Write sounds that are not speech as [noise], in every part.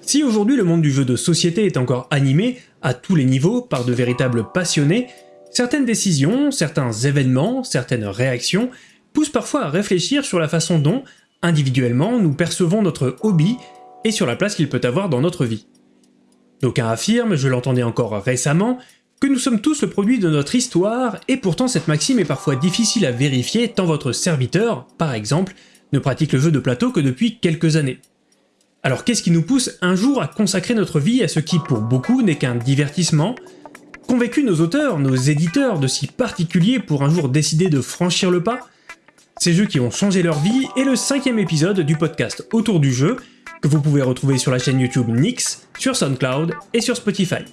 Si aujourd'hui le monde du jeu de société est encore animé, à tous les niveaux, par de véritables passionnés, certaines décisions, certains événements, certaines réactions poussent parfois à réfléchir sur la façon dont, individuellement, nous percevons notre hobby et sur la place qu'il peut avoir dans notre vie. D'aucuns affirment, je l'entendais encore récemment, que nous sommes tous le produit de notre histoire, et pourtant cette maxime est parfois difficile à vérifier tant votre serviteur, par exemple, ne pratique le jeu de plateau que depuis quelques années. Alors qu'est-ce qui nous pousse un jour à consacrer notre vie à ce qui, pour beaucoup, n'est qu'un divertissement? Qu'ont vécu nos auteurs, nos éditeurs de si particulier pour un jour décider de franchir le pas? Ces jeux qui ont changé leur vie est le cinquième épisode du podcast Autour du jeu, que vous pouvez retrouver sur la chaîne YouTube Nix, sur SoundCloud et sur Spotify.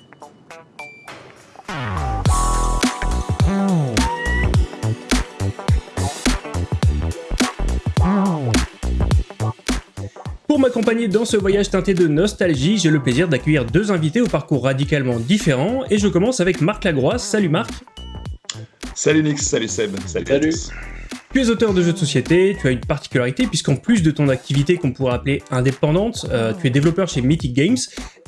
Pour m'accompagner dans ce voyage teinté de nostalgie, j'ai le plaisir d'accueillir deux invités au parcours radicalement différent, et je commence avec Marc Lagroix. Salut Marc Salut Nix, salut Seb, salut, salut. Tu es auteur de jeux de société, tu as une particularité puisqu'en plus de ton activité qu'on pourrait appeler indépendante, euh, tu es développeur chez Mythic Games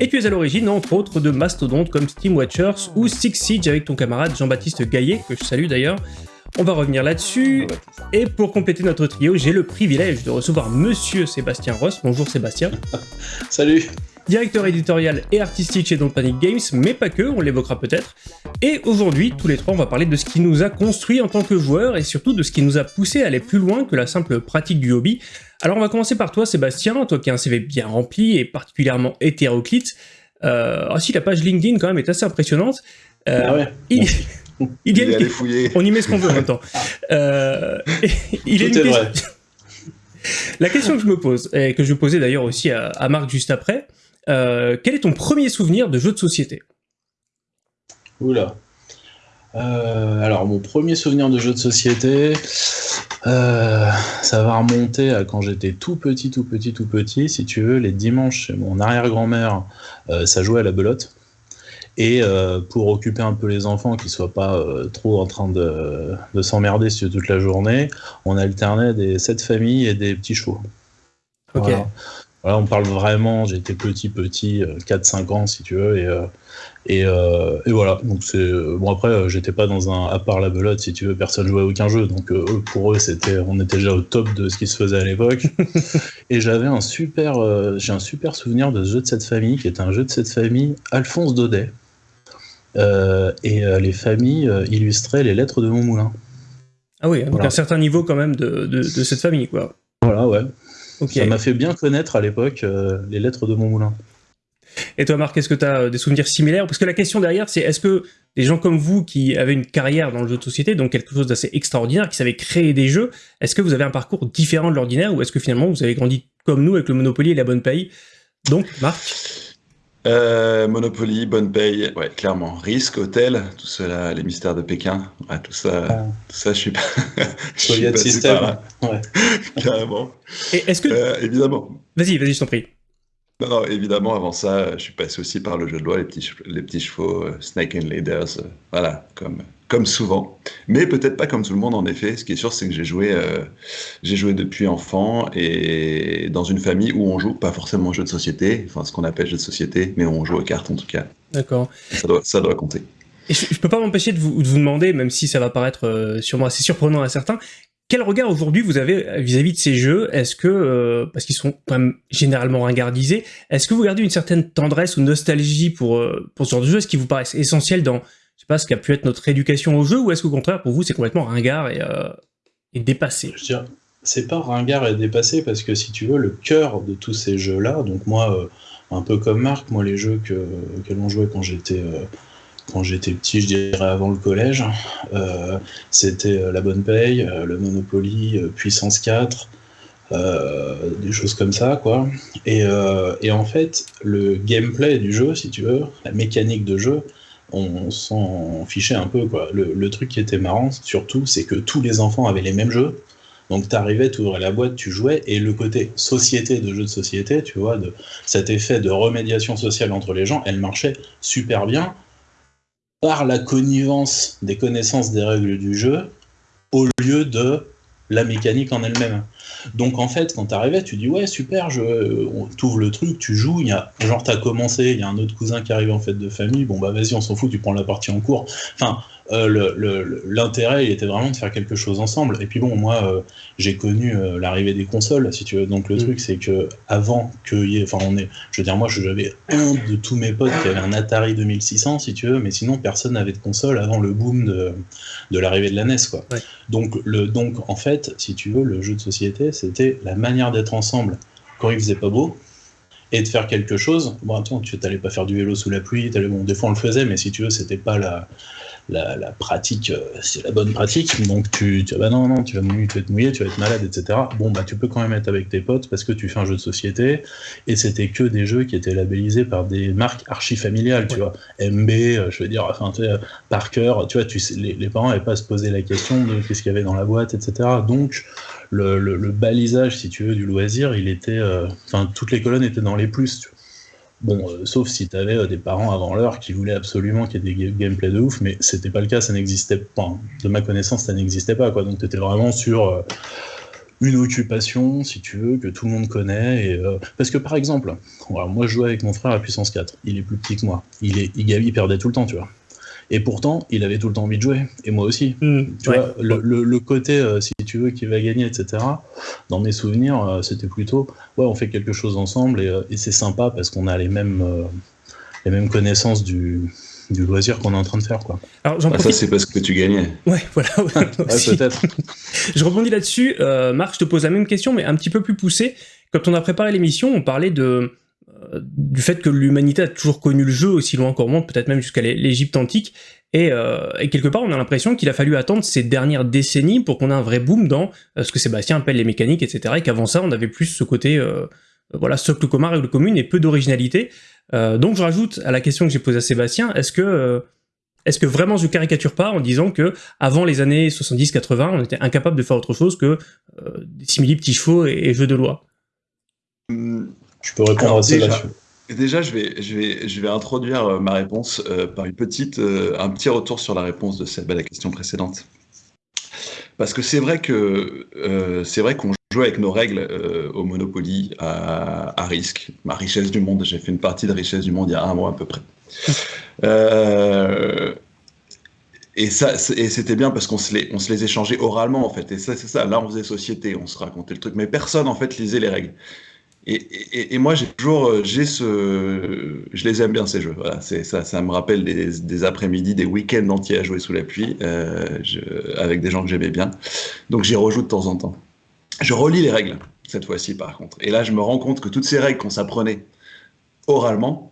et tu es à l'origine entre autres de mastodontes comme Steam Watchers ou Six Siege avec ton camarade Jean-Baptiste Gaillet, que je salue d'ailleurs. On va revenir là-dessus. Et pour compléter notre trio, j'ai le privilège de recevoir Monsieur Sébastien Ross. Bonjour Sébastien. [laughs] Salut. Directeur éditorial et artistique chez Don't Panic Games, mais pas que, on l'évoquera peut-être. Et aujourd'hui, tous les trois, on va parler de ce qui nous a construit en tant que joueurs et surtout de ce qui nous a poussé à aller plus loin que la simple pratique du hobby. Alors on va commencer par toi Sébastien, toi qui as un CV bien rempli et particulièrement hétéroclite. Euh, ah si, la page LinkedIn quand même est assez impressionnante. Euh, ah ouais. il... [laughs] Il, y a fouiller. On y met ce qu'on veut en même temps. [laughs] Euh, il est, une vrai. [laughs] La question que je me pose, et que je poser d'ailleurs aussi à, Marc juste après, euh, quel est ton premier souvenir de jeu de société Oula. Euh, alors, mon premier souvenir de jeu de société, ça va remonter à quand j'étais tout petit, tout petit, tout petit. Si tu veux, les dimanches chez mon arrière-grand-mère, ça jouait à la belote. Et euh, pour occuper un peu les enfants, qui soient pas euh, trop en train de, de s'emmerder toute la journée, on alternait des sept familles et des petits chevaux. Voilà. On parle vraiment, j'étais petit, petit, 4-5 euh, ans si tu veux, et, et, et, voilà. Donc c'est bon après, j'étais pas dans un, à part la belote si tu veux, personne jouait à aucun jeu, donc pour eux c'était, on était déjà au top de ce qui se faisait à l'époque. [laughs] et j'avais un super, j'ai un super souvenir de ce jeu de cette famille, qui est un jeu de cette famille, Alphonse Daudet. Euh, et euh, les familles euh, illustraient les lettres de Montmoulin. Ah oui, donc un certain niveau quand même de, de, cette famille, quoi. Voilà, ouais. Ça m'a fait bien connaître à l'époque les lettres de Montmoulin. Et toi, Marc, est-ce que tu as des souvenirs similaires? Parce que la question derrière, c'est est-ce que des gens comme vous qui avaient une carrière dans le jeu de société, donc quelque chose d'assez extraordinaire, qui savaient créer des jeux, est-ce que vous avez un parcours différent de l'ordinaire ou est-ce que finalement vous avez grandi comme nous avec le Monopoly et la bonne paye? Donc, Marc? Euh, Monopoly, bonne paye, ouais, clairement. Risque, hôtel, tout cela, les mystères de Pékin, tout ça, ah. tout ça, je suis pas. [laughs] je de système, ouais. [laughs] Carrément. Et est-ce que. Euh, évidemment. Vas-y, vas-y, je t'en prie. Non, non, évidemment, avant ça, je suis passé aussi par le jeu de loi, les petits, les petits chevaux, euh, Snake and Laders, euh, voilà, comme, comme souvent. Mais peut-être pas comme tout le monde, en effet. Ce qui est sûr, c'est que j'ai joué, euh, j'ai joué depuis enfant et dans une famille où on joue pas forcément aux jeux de société, enfin ce qu'on appelle jeux de société, mais où on joue aux cartes en tout cas. D'accord. Ça doit, ça doit compter. Et je, ne peux pas m'empêcher de vous, de vous, demander, même si ça va paraître sûrement assez surprenant à certains, quel regard aujourd'hui vous avez vis-à-vis de ces jeux? Est-ce que, euh, parce qu'ils sont quand même généralement ringardisés, est-ce que vous gardez une certaine tendresse ou nostalgie pour, euh, pour ce genre de jeu? Est-ce qu'ils vous paraissent essentiels dans, je pas, ce qu'a pu être notre éducation au jeu Ou est-ce qu'au contraire, pour vous, c'est complètement ringard et, euh, et dépassé? Je veux c'est pas ringard et dépassé parce que si tu veux, le cœur de tous ces jeux-là, donc moi, un peu comme Marc, moi, les jeux que, que l'on jouait quand j'étais quand j'étais petit, je dirais avant le collège. Euh, c'était euh, La Bonne Paye, euh, le Monopoly, Puissance 4, des choses comme ça, quoi. Et, en fait, le gameplay du jeu, si tu veux, la mécanique de jeu, on, s'en fichait un peu, quoi. Le, truc qui était marrant, surtout, c'est que tous les enfants avaient les mêmes jeux. Donc t'arrivais, tu ouvrais la boîte, tu jouais, et le côté société de jeu de société, tu vois, de cet effet de remédiation sociale entre les gens, elle marchait super bien par la connivence des connaissances des règles du jeu, au lieu de la mécanique en elle-même. Donc en fait, quand t'arrivais, tu dis ouais super, je, t'ouvres le truc, tu joues, il y a genre t'as commencé, il y a un autre cousin qui arrive en fête de famille, bon bah vas-y on s'en fout, tu prends la partie en cours. Euh, l'intérêt il était vraiment de faire quelque chose ensemble. Et puis bon moi euh, j'ai connu euh, l'arrivée des consoles si tu veux. Donc le mm. truc c'est que avant que y ait, enfin on est, je veux dire moi j'avais un de tous mes potes qui avait un Atari 2600 si tu veux, mais sinon personne n'avait de console avant le boom de, de l'arrivée de la NES quoi. Donc le donc en fait si tu veux le jeu de société c'était la manière d'être ensemble quand il faisait pas beau et de faire quelque chose. Bon, attends, tu n'allais pas faire du vélo sous la pluie, bon, des fois on le faisait, mais si tu veux, c'était pas la, la, pratique, euh, c'est la bonne pratique. Donc tu, tu bah non, non, tu vas, mouiller, tu vas être mouillé, tu vas être malade, etc. Bon, bah tu peux quand même être avec tes potes parce que tu fais un jeu de société et c'était que des jeux qui étaient labellisés par des marques archi familiales, tu vois. MB, euh, je veux dire, enfin, tu sais, Parker, tu vois, tu les, les parents n'avaient pas à se poser la question de qu'est-ce qu'il y avait dans la boîte, etc. Donc, le, le, balisage, si tu veux, du loisir, il était, euh, enfin, toutes les colonnes étaient dans les plus. Tu vois. Bon, euh, sauf si tu avais euh, des parents avant l'heure qui voulaient absolument qu'il y ait des gameplay de ouf, mais c'était pas le cas, ça n'existait pas. De ma connaissance, ça n'existait pas, quoi. Donc tu étais vraiment sur une occupation, si tu veux, que tout le monde connaît. Parce que par exemple, moi je jouais avec mon frère à puissance 4, il est plus petit que moi, il, est, il perdait tout le temps, tu vois. Et pourtant, il avait tout le temps envie de jouer, et moi aussi. Hmm, tu vois, le, côté, euh, si tu veux, qui va gagner, etc. Dans mes souvenirs, euh, c'était plutôt, ouais, on fait quelque chose ensemble, et, euh, c'est sympa parce qu'on a les mêmes, les mêmes connaissances du, du loisir qu'on est en train de faire. Quoi. Alors, ah, Ça, c'est parce que tu gagnais. Ouais, voilà. [laughs] peut-être. [laughs] je rebondis là-dessus. Marc, je te pose la même question, mais un petit peu plus poussée. Quand on a préparé l'émission, on parlait de euh, du fait que l'humanité a toujours connu le jeu aussi loin qu'on remonte, peut-être même jusqu'à l'Égypte antique, euh, et, quelque part on a l'impression qu'il a fallu attendre ces dernières décennies pour qu'on ait un vrai boom dans euh, ce que Sébastien appelle les mécaniques, etc. Et qu'avant ça on avait plus ce côté, voilà, socle commun, règle commune et peu d'originalité. donc je rajoute à la question que j'ai posée à Sébastien, est-ce que est-ce que vraiment je caricature pas en disant que avant les années 70-80, on était incapable de faire autre chose que des simili petits chevaux et, jeux de loi? Hum, tu peux répondre à ça là-dessus. Déjà, je vais, je, vais, je vais introduire euh, ma réponse euh, par une petite, euh, un petit retour sur la réponse de Seb à la question précédente. Parce que c'est vrai que c'est vrai qu'on joue avec nos règles au Monopoly à, risque. Ma richesse du monde, j'ai fait une partie de richesse du monde il y a un mois à peu près. [laughs] et ça, c'était bien parce qu'on se les, on se les échangeait oralement en fait. Et ça, c'est ça. Là, on faisait société, on se racontait le truc, mais personne en fait lisait les règles. Et, moi, j'ai toujours, euh, j'ai ce, je les aime bien ces jeux. Voilà, c'est ça, ça me rappelle des, après-midi, des week-ends entiers à jouer sous la pluie, euh, avec des gens que j'aimais bien. Donc j'y rejoue de temps en temps. Je relis les règles cette fois-ci, par contre. Et là, je me rends compte que toutes ces règles qu'on s'apprenait oralement,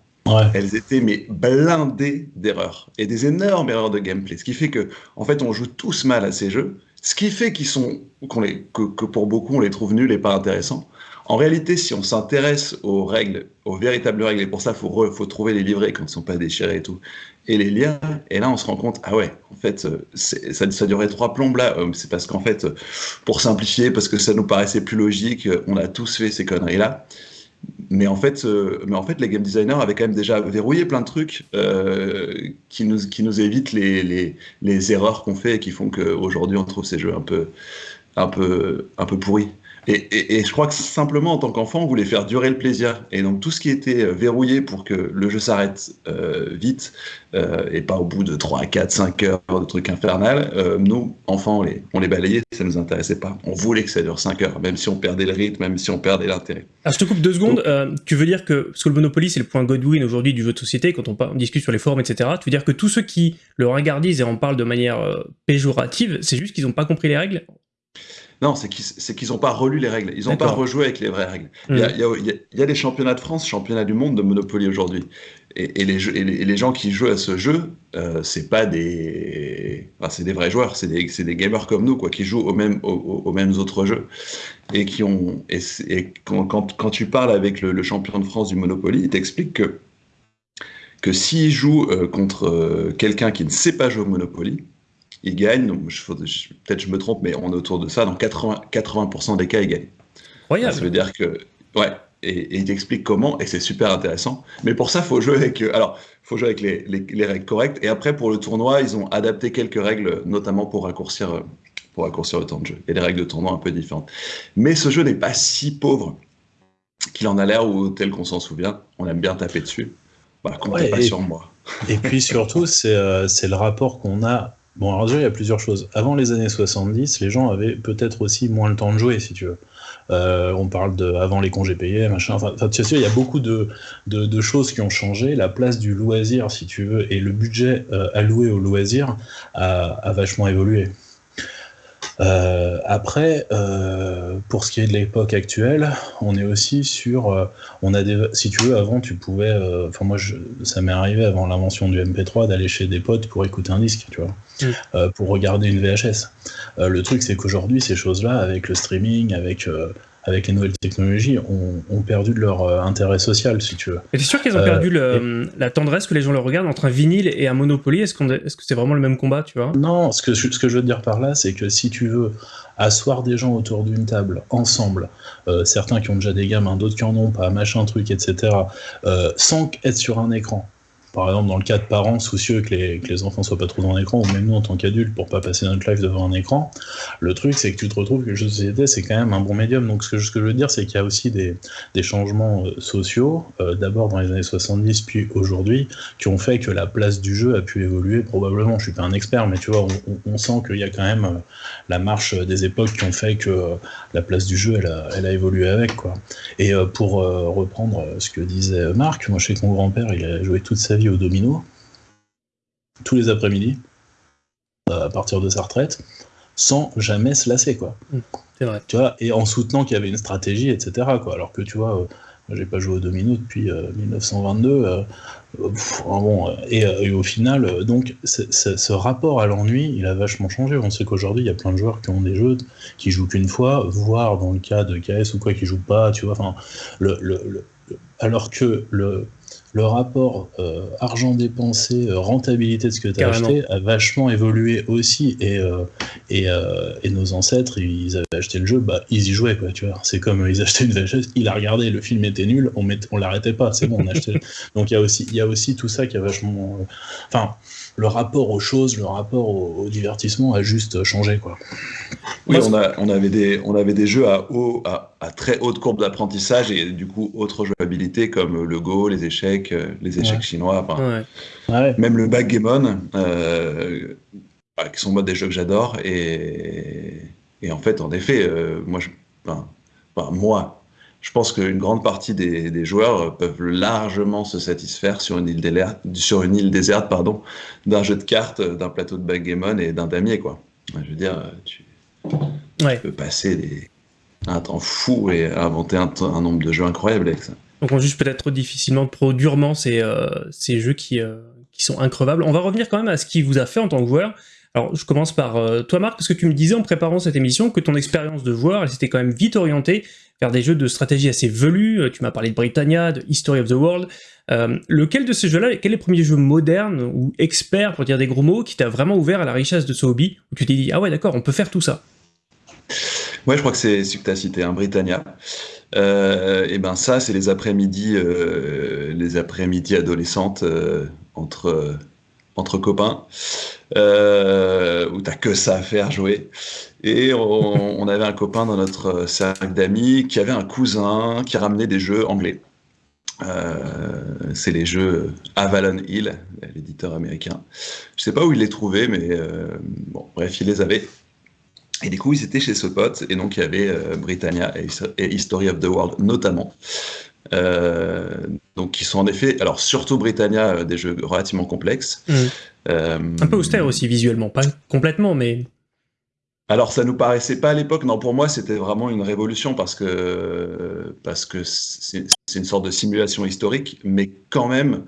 elles étaient mais blindées d'erreurs et des énormes erreurs de gameplay. Ce qui fait que, en fait, on joue tous mal à ces jeux. Ce qui fait qu'ils sont, qu'on les, que, que pour beaucoup on les trouve nuls et pas intéressants. En réalité, si on s'intéresse aux règles, aux véritables règles, et pour ça, il faut, trouver les livrets quand ils ne sont pas déchirés et tout, et les liens, et là, on se rend compte, ah ouais, en fait, euh, ça, durait trois plombes là, euh, c'est parce qu'en fait, pour simplifier, parce que ça nous paraissait plus logique, euh, on a tous fait ces conneries-là. Mais en, fait, mais en fait, les game designers avaient quand même déjà verrouillé plein de trucs qui, nous, qui nous évitent les, les, les erreurs qu'on fait et qui font qu'aujourd'hui, on trouve ces jeux un peu, un peu, un peu pourris. Et, je crois que simplement, en tant qu'enfant, on voulait faire durer le plaisir. Et donc, tout ce qui était euh, verrouillé pour que le jeu s'arrête euh, vite, euh, et pas au bout de 3, 4, 5 heures de trucs infernal, nous, enfants, on les, on les balayait, ça ne nous intéressait pas. On voulait que ça dure 5 heures, même si on perdait le rythme, même si on perdait l'intérêt. Alors, je te coupe deux secondes. tu veux dire que, parce que le Monopoly, c'est le point Godwin aujourd'hui du jeu de société, quand on, on, discute sur les forums, etc., tu veux dire que tous ceux qui le regardent et en parlent de manière péjorative, c'est juste qu'ils n'ont pas compris les règles? Non, c'est qu'ils n'ont pas relu les règles. Ils n'ont pas rejoué avec les vraies règles. Il, y a, des championnats de France, championnats du monde de Monopoly aujourd'hui. Et, les, les, gens qui jouent à ce jeu, euh, c'est pas des, c'est des vrais joueurs, c'est des, des, gamers comme nous, quoi, qui jouent aux mêmes, aux, mêmes autres jeux et qui ont. Et, quand, quand, tu parles avec le, champion de France du Monopoly, il t'explique que que s'il joue euh, contre euh, quelqu'un qui ne sait pas jouer au Monopoly, il gagne. Peut-être je me trompe, mais on est autour de ça. Dans 80%, 80 des cas, il gagne. Ça veut dire que. Ouais. Et, il explique comment, et c'est super intéressant. Mais pour ça, il faut jouer avec. Alors, faut jouer avec les, les, règles correctes. Et après, pour le tournoi, ils ont adapté quelques règles, notamment pour raccourcir, pour raccourcir le temps de jeu. Et les règles de tournoi un peu différentes. Mais ce jeu n'est pas si pauvre qu'il en a l'air ou tel qu'on s'en souvient. On aime bien taper dessus. Bah, comptez pas sur moi. Et puis surtout, euh, c'est le rapport qu'on a. Bon, alors déjà, il y a plusieurs choses. Avant les années 70, les gens avaient peut-être aussi moins le temps de jouer, si tu veux. Euh, on parle de avant les congés payés, machin. Enfin, tu sais, il y a beaucoup de, de, choses qui ont changé. La place du loisir, si tu veux, et le budget euh, alloué au loisir a, a vachement évolué. Euh, après, euh, pour ce qui est de l'époque actuelle, on est aussi sur, euh, on a des, si tu veux, avant tu pouvais, euh, enfin moi je, ça m'est arrivé avant l'invention du MP3 d'aller chez des potes pour écouter un disque, tu vois, mm. euh, pour regarder une VHS. le truc c'est qu'aujourd'hui ces choses-là, avec le streaming, avec avec les nouvelles technologies, ont, perdu de leur euh, intérêt social, si tu veux. Et t'es sûr qu'ils ont perdu euh, la tendresse que les gens le regardent entre un vinyle et un Monopoly? Est-ce est, que c'est vraiment le même combat, tu vois? Non, ce que, ce que je veux dire par là, c'est que si tu veux asseoir des gens autour d'une table, ensemble, euh, certains qui ont déjà des gamins, d'autres qui en ont pas, machin truc, etc., sans être sur un écran, par exemple, dans le cas de parents soucieux que les, que les enfants soient pas trop dans l'écran, ou même nous en tant qu'adultes pour pas passer notre life devant un écran, le truc c'est que tu te retrouves que le jeu société c'est quand même un bon médium. Donc ce que, ce que je veux dire c'est qu'il y a aussi des, des changements euh, sociaux, euh, d'abord dans les années 70 puis aujourd'hui, qui ont fait que la place du jeu a pu évoluer probablement. Je suis pas un expert, mais tu vois, on, on sent qu'il y a quand même euh, la marche des époques qui ont fait que la place du jeu elle a, elle a évolué avec quoi. Et pour reprendre ce que disait Marc, moi je sais que mon grand-père il a joué toute sa vie au domino, tous les après-midi, à partir de sa retraite, sans jamais se lasser, quoi. C'est vrai. Tu vois, et en soutenant qu'il y avait une stratégie, etc., quoi. Alors que, tu vois, euh, j'ai pas joué au domino depuis 1922, euh, euh, bon, et, au final, donc, ce rapport à l'ennui, il a vachement changé. On sait qu'aujourd'hui, il y a plein de joueurs qui ont des jeux qui jouent qu'une fois, voire dans le cas de KS ou quoi, qui jouent pas, tu vois, enfin, le, alors que le, le rapport euh, argent dépensé, euh, rentabilité de ce que tu as acheté a vachement évolué aussi. Et, euh, et, nos ancêtres, ils avaient acheté le jeu, bah, ils y jouaient. Quoi, tu vois. C'est comme ils achetaient une VHS, il a regardé, le film était nul, on, met, on l'arrêtait pas, c'est bon, on achetait. [laughs] Donc il y, a aussi, y a aussi tout ça qui a vachement. Enfin le rapport aux choses, le rapport au, divertissement a juste changé. Quoi. Oui, on, a, on, avait des, on avait des jeux à, haut, à, très haute courbe d'apprentissage et du coup autre jouabilité comme le Go, les échecs, euh, les échecs chinois, même le backgammon, euh, bah, qui sont moi des jeux que j'adore. Et, et, en fait, en effet, euh, moi, je, moi, je pense qu'une grande partie des, joueurs peuvent largement se satisfaire sur une île, déserte, sur une île déserte pardon, d'un jeu de cartes, d'un plateau de backgammon et d'un damier. Quoi. Je veux dire, tu, peux passer un temps fou et inventer un, nombre de jeux incroyables avec ça. Donc on juge peut-être trop difficilement, trop durement ces, euh, ces jeux qui, euh, qui sont increvables. On va revenir quand même à ce qui vous a fait en tant que joueur. Alors, je commence par euh, toi, Marc, parce que tu me disais en préparant cette émission que ton expérience de joueur, elle s'était quand même vite orientée des jeux de stratégie assez velus. Euh, tu m'as parlé de Britannia, de History of the World. Euh, lequel de ces jeux-là, quel est le premier jeu moderne ou expert, pour dire des gros mots, qui t'a vraiment ouvert à la richesse de ce hobby, où tu t'es dit, ah ouais, d'accord, on peut faire tout ça? Ouais, je crois que c'est ce que tu as cité, un Britannia. Euh, et ben ça, c'est les après-midi, les après-midi adolescentes entre entre copains, euh, où t'as que ça à faire jouer. Et on, [laughs] avait un copain dans notre cercle d'amis qui avait un cousin qui ramenait des jeux anglais. Euh, c'est les jeux Avalon Hill, l'éditeur américain. Je sais pas où il les trouvait, mais euh, bon, bref, il les avait. Et du coup, ils étaient chez ce pote, et donc il y avait euh, Britannia et, History of the World notamment. Euh, donc qui sont en effet, alors surtout Britannia, des jeux relativement complexes. Mmh. Un peu austère aussi visuellement, pas complètement, mais alors ça nous paraissait pas à l'époque, non pour moi c'était vraiment une révolution parce que parce que c'est une sorte de simulation historique, mais quand même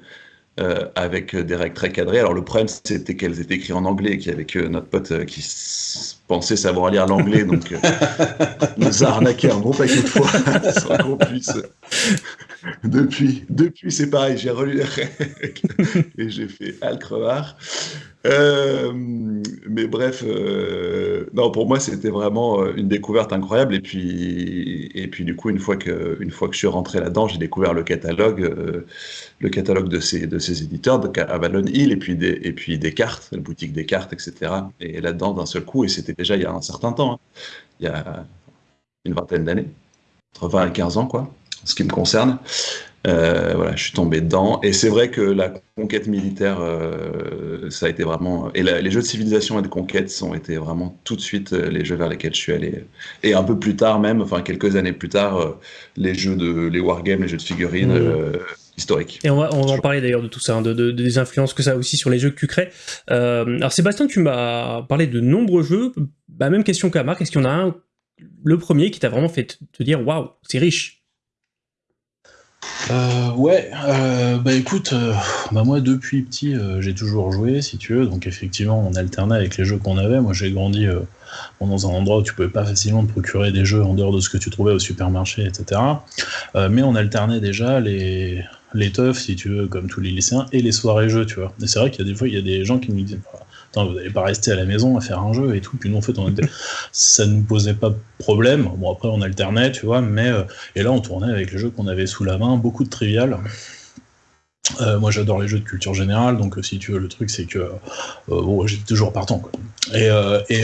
euh, avec des règles très cadrées. Alors le problème c'était qu'elles étaient écrites en anglais et avait que notre pote euh, qui pensait savoir lire l'anglais, [laughs] donc euh, nous a arnaqué un bon paquet de fois [laughs] sans qu'on puisse depuis, depuis c'est pareil, j'ai relu les règles et j'ai fait Al crevard. Euh, mais bref, euh, non, pour moi, c'était vraiment euh, une découverte incroyable. Et puis, et puis du coup, une fois que, une fois que je suis rentré là-dedans, j'ai découvert le catalogue, le catalogue de ces, de ces éditeurs, de Avalon Hill, et puis des, et puis des cartes, la boutique des cartes, etc. Et là-dedans, d'un seul coup, et c'était déjà il y a un certain temps, hein, il y a une vingtaine d'années, entre 20 et 15 ans, quoi, ce qui me concerne. Euh, voilà, je suis tombé dedans. Et c'est vrai que la conquête militaire, euh, ça a été vraiment. Et les jeux de civilisation et de conquête ont été vraiment tout de suite euh, les jeux vers lesquels je suis allé. Et un peu plus tard, même, enfin quelques années plus tard, les jeux de. les wargames, les jeux de figurines. Mmh. historiques. Et on va, on va en parler d'ailleurs de tout ça, hein, de, des influences que ça a aussi sur les jeux que tu crées. alors Sébastien, tu m'as parlé de nombreux jeux. Bah, même question qu'à Marc, est-ce qu'il y en a un, le premier, qui t'a vraiment fait te dire waouh, c'est riche? Euh, ouais, euh, bah écoute, euh, bah moi depuis petit j'ai toujours joué si tu veux, donc effectivement on alternait avec les jeux qu'on avait. Moi j'ai grandi dans un endroit où tu pouvais pas facilement te procurer des jeux en dehors de ce que tu trouvais au supermarché, etc. mais on alternait déjà les, les teufs si tu veux, comme tous les lycéens, et les soirées jeux, tu vois. Et c'est vrai qu'il y a des fois il y a des gens qui nous disent vous n'allez pas rester à la maison à faire un jeu et tout. Puis nous, en fait, on était... ça ne nous posait pas de problème. Bon, après, on alternait, tu vois, mais. Euh, et là, on tournait avec les jeux qu'on avait sous la main, beaucoup de trivial. Euh, moi j'adore les jeux de culture générale, donc euh, si tu veux, le truc c'est que bon, j'étais toujours partant. Quoi. Et, et,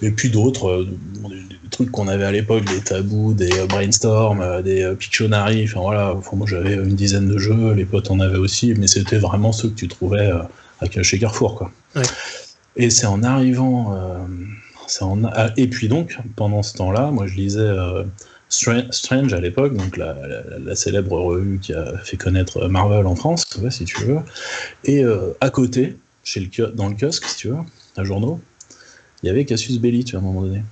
et puis d'autres, des, trucs qu'on avait à l'époque, des tabous, des brainstorm, des Pictionary, enfin voilà, moi j'avais une dizaine de jeux, les potes en avaient aussi, mais c'était vraiment ceux que tu trouvais chez Carrefour. Quoi. Et c'est en arrivant. Euh, en, et puis donc, pendant ce temps-là, moi je lisais euh, Strange à l'époque, donc la, la, célèbre revue qui a fait connaître Marvel en France, si tu veux. Et euh, à côté, chez le, dans le kiosque, si tu veux, un journaux, il y avait Cassius Belli, tu vois, à un moment donné.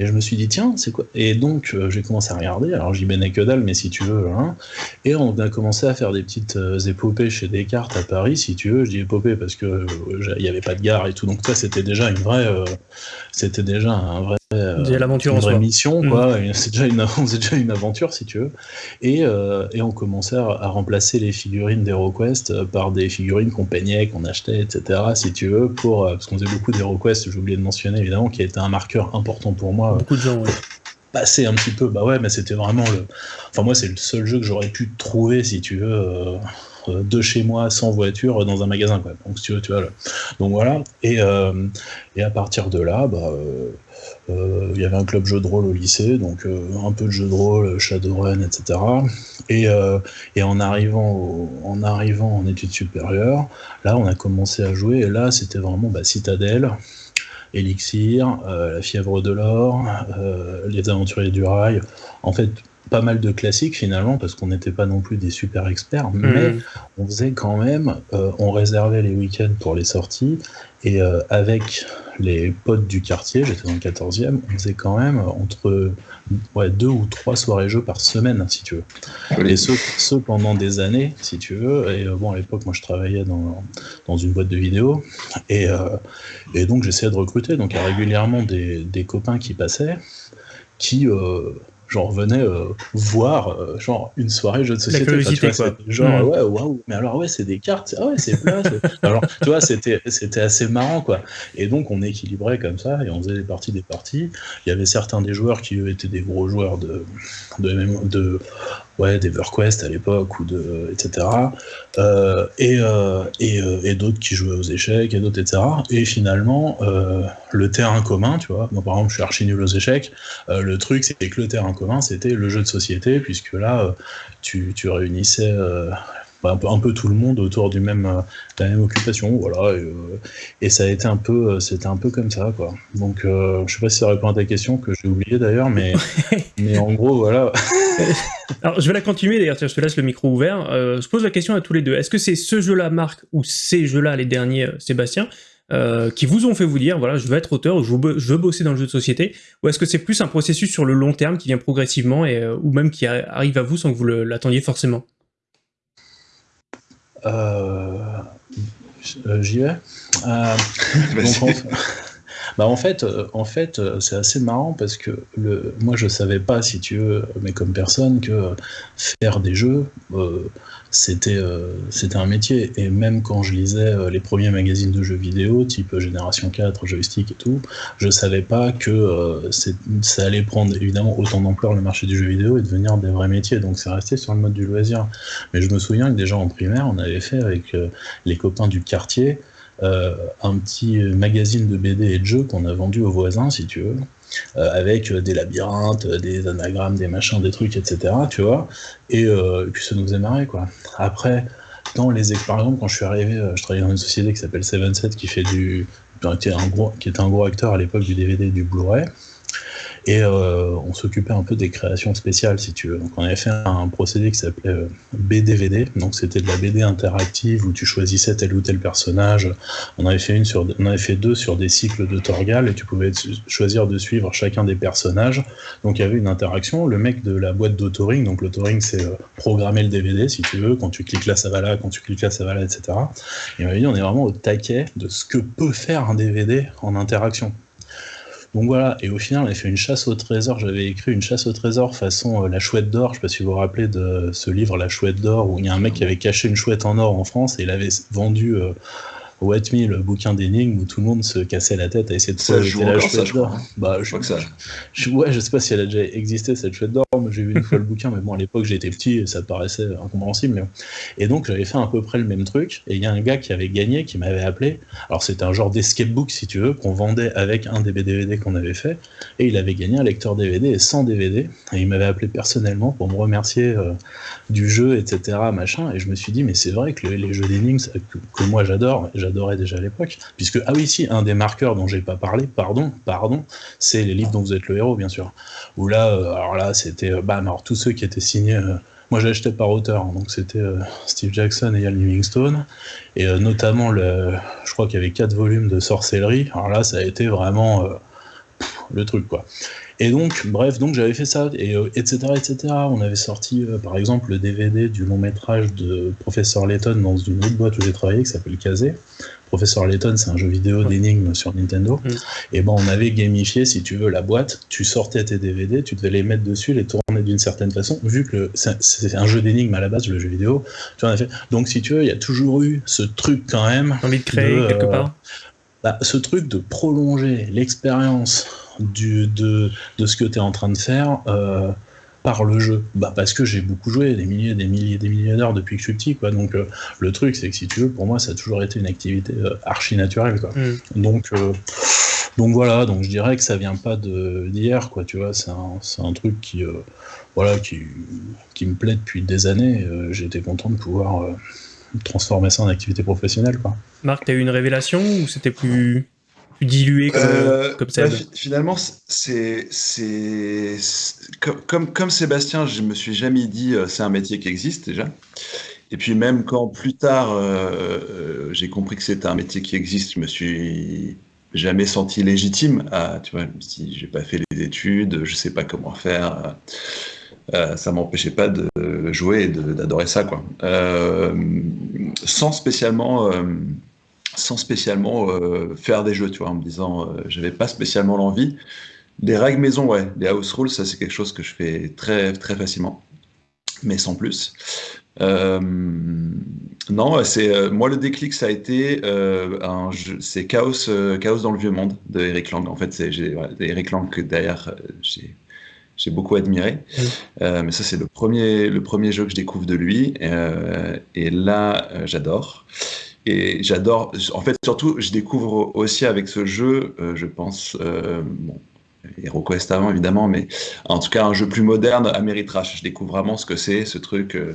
Et je me suis dit, tiens, c'est quoi? Et donc, euh, j'ai commencé à regarder. Alors, j'y baignais que dalle, mais si tu veux. Hein. Et on a commencé à faire des petites euh, épopées chez Descartes à Paris, si tu veux. Je dis épopée parce que euh, il n'y avait pas de gare et tout. Donc, ça, c'était déjà une vraie. c'était déjà un vrai l'aventure une vraie mission, quoi. Mm. C'est déjà, une, [laughs] déjà une aventure, si tu veux. Et, et on commençait à, remplacer les figurines d'HeroQuest par des figurines qu'on peignait, qu'on achetait, etc., si tu veux, pour, parce qu'on faisait beaucoup d'HeroQuest, j'ai oublié de mentionner, évidemment, qui a été un marqueur important pour moi. Beaucoup de gens, [laughs] Passer un petit peu, bah ouais, mais c'était vraiment le. Enfin, moi, c'est le seul jeu que j'aurais pu trouver, si tu veux. de chez moi sans voiture dans un magasin quoi. donc tu veux tu vois donc voilà et, et à partir de là bah euh, il y avait un club jeu de rôle au lycée, donc euh, un peu de jeu de rôle, Shadowrun, etc. Et, euh, et en, arrivant en arrivant en études supérieures, là on a commencé à jouer, et là c'était vraiment bah, Citadelle, Elixir, La fièvre de l'or, Les aventuriers du rail. En fait, pas mal de classiques finalement, parce qu'on n'était pas non plus des super experts, mais mmh. on faisait quand même, on réservait les week-ends pour les sorties, et avec les potes du quartier, j'étais dans le 14e, on faisait quand même entre ouais, deux ou trois soirées jeux par semaine, si tu veux. Et ce, pendant des années, si tu veux. Et euh, bon, à l'époque, moi, je travaillais dans, dans une boîte de vidéo. Et, euh, et donc, j'essayais de recruter. Donc, il y a régulièrement des, des copains qui passaient qui, euh, genre venait euh, voir euh, genre une soirée jeu de société. La quoi. Genre mm. ouais waouh mais alors ouais c'est des cartes ah ouais c'est plat. [laughs] alors tu vois c'était c'était assez marrant quoi. Et donc on équilibrait comme ça et on faisait des parties des parties. Il y avait certains des joueurs qui eux étaient des gros joueurs de de, de ouais, d'EverQuest à l'époque, ou de, etc. Euh, et, euh, et, euh, et d'autres qui jouaient aux échecs, et d'autres, etc. Et finalement, le terrain commun, tu vois, moi par exemple, je suis archi nul aux échecs, le truc, c'était que le terrain commun, c'était le jeu de société, puisque là, tu, tu réunissais un, peu, un peu tout le monde autour du même, euh, de la même occupation, voilà. Et, euh, ça a été un peu, euh, c'était un peu comme ça, quoi. Donc, je sais pas si ça répond à ta question que j'ai oublié d'ailleurs, mais, [laughs] mais en gros, voilà. [laughs] Alors, je vais la continuer d'ailleurs. Je te laisse le micro ouvert. je pose la question à tous les deux. Est-ce que c'est ce jeu-là, Marc, ou ces jeux-là, les derniers, Sébastien, qui vous ont fait vous dire, voilà, je veux être auteur, je veux, je veux bosser dans le jeu de société, ou est-ce que c'est plus un processus sur le long terme qui vient progressivement, et, ou même qui arrive à vous sans que vous l'attendiez forcément? euh, j'y vais. Euh, Bah en fait, euh, en fait, euh, c'est assez marrant parce que le, moi je savais pas, si tu veux, mais comme personne, que faire des jeux, c'était c'était un métier. Et même quand je lisais les premiers magazines de jeux vidéo, type Génération 4, Joystick et tout, je savais pas que ça allait prendre évidemment autant d'ampleur le marché du jeu vidéo et devenir des vrais métiers. Donc c'est resté sur le mode du loisir. Mais je me souviens que déjà en primaire, on avait fait avec les copains du quartier euh, un petit magazine de BD et de jeux qu'on a vendu aux voisins, si tu veux. Euh, avec des labyrinthes, des anagrammes, des machins, des trucs, etc. Tu vois, et, euh, puis ça nous faisait marrer, quoi. Après, dans les par exemple, quand je suis arrivé, je travaillais dans une société qui s'appelle 77 qui fait du, qui était un gros, qui était un gros acteur à l'époque du DVD et du Blu-ray. Et euh, on s'occupait un peu des créations spéciales, si tu veux. Donc on avait fait un procédé qui s'appelait euh, BDVD. Donc c'était de la BD interactive où tu choisissais tel ou tel personnage. On avait fait une on avait fait deux sur des cycles de Torgal et tu pouvais choisir de suivre chacun des personnages. Donc il y avait une interaction. Le mec de la boîte d'autoring, donc l'autoring c'est euh, programmer le DVD, si tu veux. Quand tu cliques là, ça va là. Quand tu cliques là, ça va là, etc. Et on dit on est vraiment au taquet de ce que peut faire un DVD en interaction. Donc voilà, et au final, on a fait une chasse au trésor. J'avais écrit une chasse au trésor façon euh, La Chouette d'Or. Je sais pas si vous vous rappelez de ce livre La Chouette d'Or, où il y a un mec qui avait caché une chouette en or en France et il avait vendu euh, What Me, le bouquin d'énigmes où tout le monde se cassait la tête à essayer de trouver la chouette d'or. Bah, je, crois que ça. Je, ouais, je sais pas si elle a déjà existé cette chouette d'or, mais j'ai vu une fois le bouquin, mais bon, à l'époque j'étais petit et ça paraissait incompréhensible. Et donc j'avais fait à peu près le même truc, et il y a un gars qui avait gagné, qui m'avait appelé. Alors c'était un genre d'escape book, si tu veux, qu'on vendait avec un des DVD qu'on avait fait, et il avait gagné un lecteur DVD et 100 DVD, et il m'avait appelé personnellement pour me remercier euh, du jeu, etc. Machin, et je me suis dit, mais c'est vrai que les jeux d'énigmes que, que, moi j'adore, j'adorais déjà à l'époque. Puisque, ah oui, si, un des marqueurs dont j'ai pas parlé, pardon, pardon, c'est les livres dont vous êtes le héros, bien sûr. Où là, euh, alors là, c'était, bam, alors tous ceux qui étaient signés. Euh, moi, j'ai acheté par auteur, hein, donc c'était Steve Jackson et Ian Livingstone, et notamment, le, je crois qu'il y avait quatre volumes de sorcellerie. Alors là, ça a été vraiment le truc, quoi. Et donc, bref, donc j'avais fait ça, et etc., etc. On avait sorti, par exemple, le DVD du long métrage de Professeur Layton dans une autre boîte où j'ai travaillé, qui s'appelle Kazé. Professeur Layton, c'est un jeu vidéo d'énigmes sur Nintendo. Mm. Et ben, on avait gamifié, si tu veux, la boîte. Tu sortais tes DVD, tu devais les mettre dessus, les tourner d'une certaine façon. Vu que c'est un jeu d'énigmes à la base, le jeu vidéo, tu en as fait. Donc, si tu veux, il y a toujours eu ce truc quand même. Envie de créer quelque euh, part? Bah, ce truc de prolonger l'expérience de, de ce que tu es en train de faire. Euh, par le jeu Bah parce que j'ai beaucoup joué, des milliers, des milliers, des milliers d'heures depuis que je suis petit, quoi. Donc euh, le truc, c'est que si tu veux, pour moi, ça a toujours été une activité euh, archi naturelle, quoi. Mm. Donc donc voilà, donc je dirais que ça vient pas de d'hier, quoi. Tu vois, c'est un, un, truc qui voilà qui, qui me plaît depuis des années. j'ai été content de pouvoir transformer ça en activité professionnelle, quoi. Marc, t'as eu une révélation ou c'était plus dilué comme, euh, comme ça bah, Finalement, c'est comme, comme, Sébastien, je me suis jamais dit euh, c'est un métier qui existe déjà. Et puis même quand plus tard euh, j'ai compris que c'était un métier qui existe, je me suis jamais senti légitime à, tu vois, si j'ai pas fait les études, je sais pas comment faire. ça m'empêchait pas de jouer et d'adorer ça, quoi. sans spécialement sans spécialement euh, faire des jeux, tu vois, en me disant, euh, j'avais pas spécialement l'envie. Les règles maison, ouais, les house rules, ça c'est quelque chose que je fais très très facilement, mais sans plus. Euh, non, c'est moi le déclic, ça a été c'est Chaos, Chaos dans le vieux monde de Eric Lang. En fait, c'est Eric Lang que derrière j'ai j'ai beaucoup admiré. mais ça, c'est le premier, le premier jeu que je découvre de lui. et là, j'adore. Et j'adore, en fait, surtout, je découvre aussi avec ce jeu, euh, je pense, euh, bon, avant évidemment, mais en tout cas un jeu plus moderne, Ameritrash. Je découvre vraiment ce que c'est, ce truc, euh,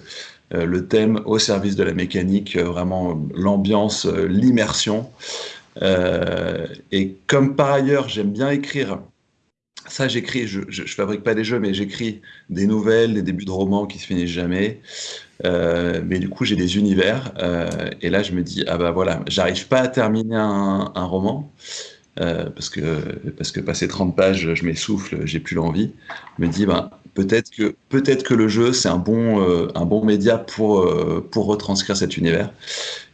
le thème au service de la mécanique, vraiment l'ambiance, l'immersion. et comme par ailleurs, j'aime bien écrire ça, j'écris, je, je, fabrique pas des jeux, mais j'écris des nouvelles, des débuts de romans qui se finissent jamais. Euh, mais du coup, j'ai des univers. Euh, et là, je me dis, ah bah voilà, j'arrive pas à terminer un, roman. parce, que, parce que passer 30 pages, je m'essouffle, j'ai plus l'envie. Me dis, ben, peut-être que, peut que le jeu, c'est un, bon un bon média pour, pour retranscrire cet univers.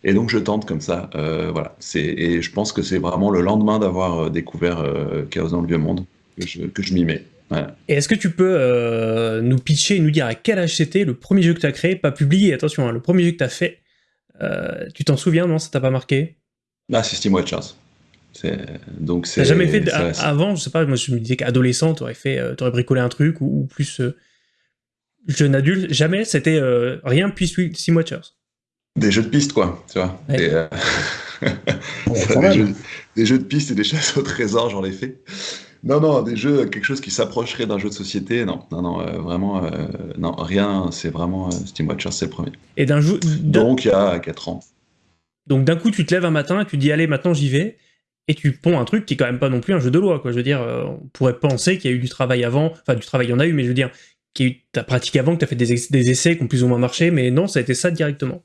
Et donc, je tente comme ça. voilà. Et je pense que c'est vraiment le lendemain d'avoir découvert Chaos dans le Vieux Monde que je, que je m'y mets. Et est-ce que tu peux euh, nous pitcher, nous dire à quel âge c'était le premier jeu que tu as créé, pas publié, attention, hein, le premier jeu que tu as fait euh, Tu t'en souviens, non Ça t'a pas marqué? Ah, c'est Steam Watchers. Donc T'as jamais fait avant, je sais pas, moi je me disais qu'adolescent, t'aurais fait, euh, aurais bricolé un truc ou, plus jeune adulte, jamais, c'était rien puis Steam Watchers. Des jeux de piste, quoi, tu vois. [laughs] des, jeux, des, jeux, de piste et des chasses au trésor, j'en ai fait. Non, non, des jeux, quelque chose qui s'approcherait d'un jeu de société, non, non, non, euh, vraiment, euh, non, rien, c'est vraiment euh, Steam Watcher, c'est le premier. Et d'un jeu. Donc, il y a 4 ans. Donc, d'un coup, tu te lèves un matin tu dis, allez, maintenant j'y vais, et tu ponds un truc qui est quand même pas non plus un jeu de loi, quoi. Je veux dire, on pourrait penser qu'il y a eu du travail avant, enfin, du travail, il y en a eu, mais je veux dire, qu'il y a eu ta pratique avant, que tu as fait des, des essais qui ont plus ou moins marché, mais non, ça a été ça directement.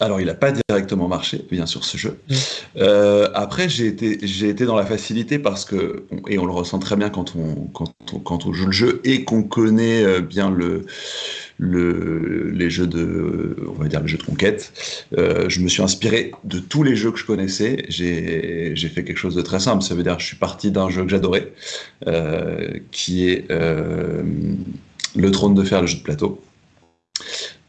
Alors, il n'a pas directement marché, bien sûr, ce jeu. Mm. Euh, après, j'ai été, j'ai été dans la facilité parce que, et on le ressent très bien quand on, quand on, quand on joue le jeu et qu'on connaît euh, bien le, le, les jeux de, on va dire les jeux de conquête. Euh, je me suis inspiré de tous les jeux que je connaissais. J'ai, j'ai fait quelque chose de très simple. Ça veut dire, je suis parti d'un jeu que j'adorais, qui est le Trône de Fer, le jeu de plateau.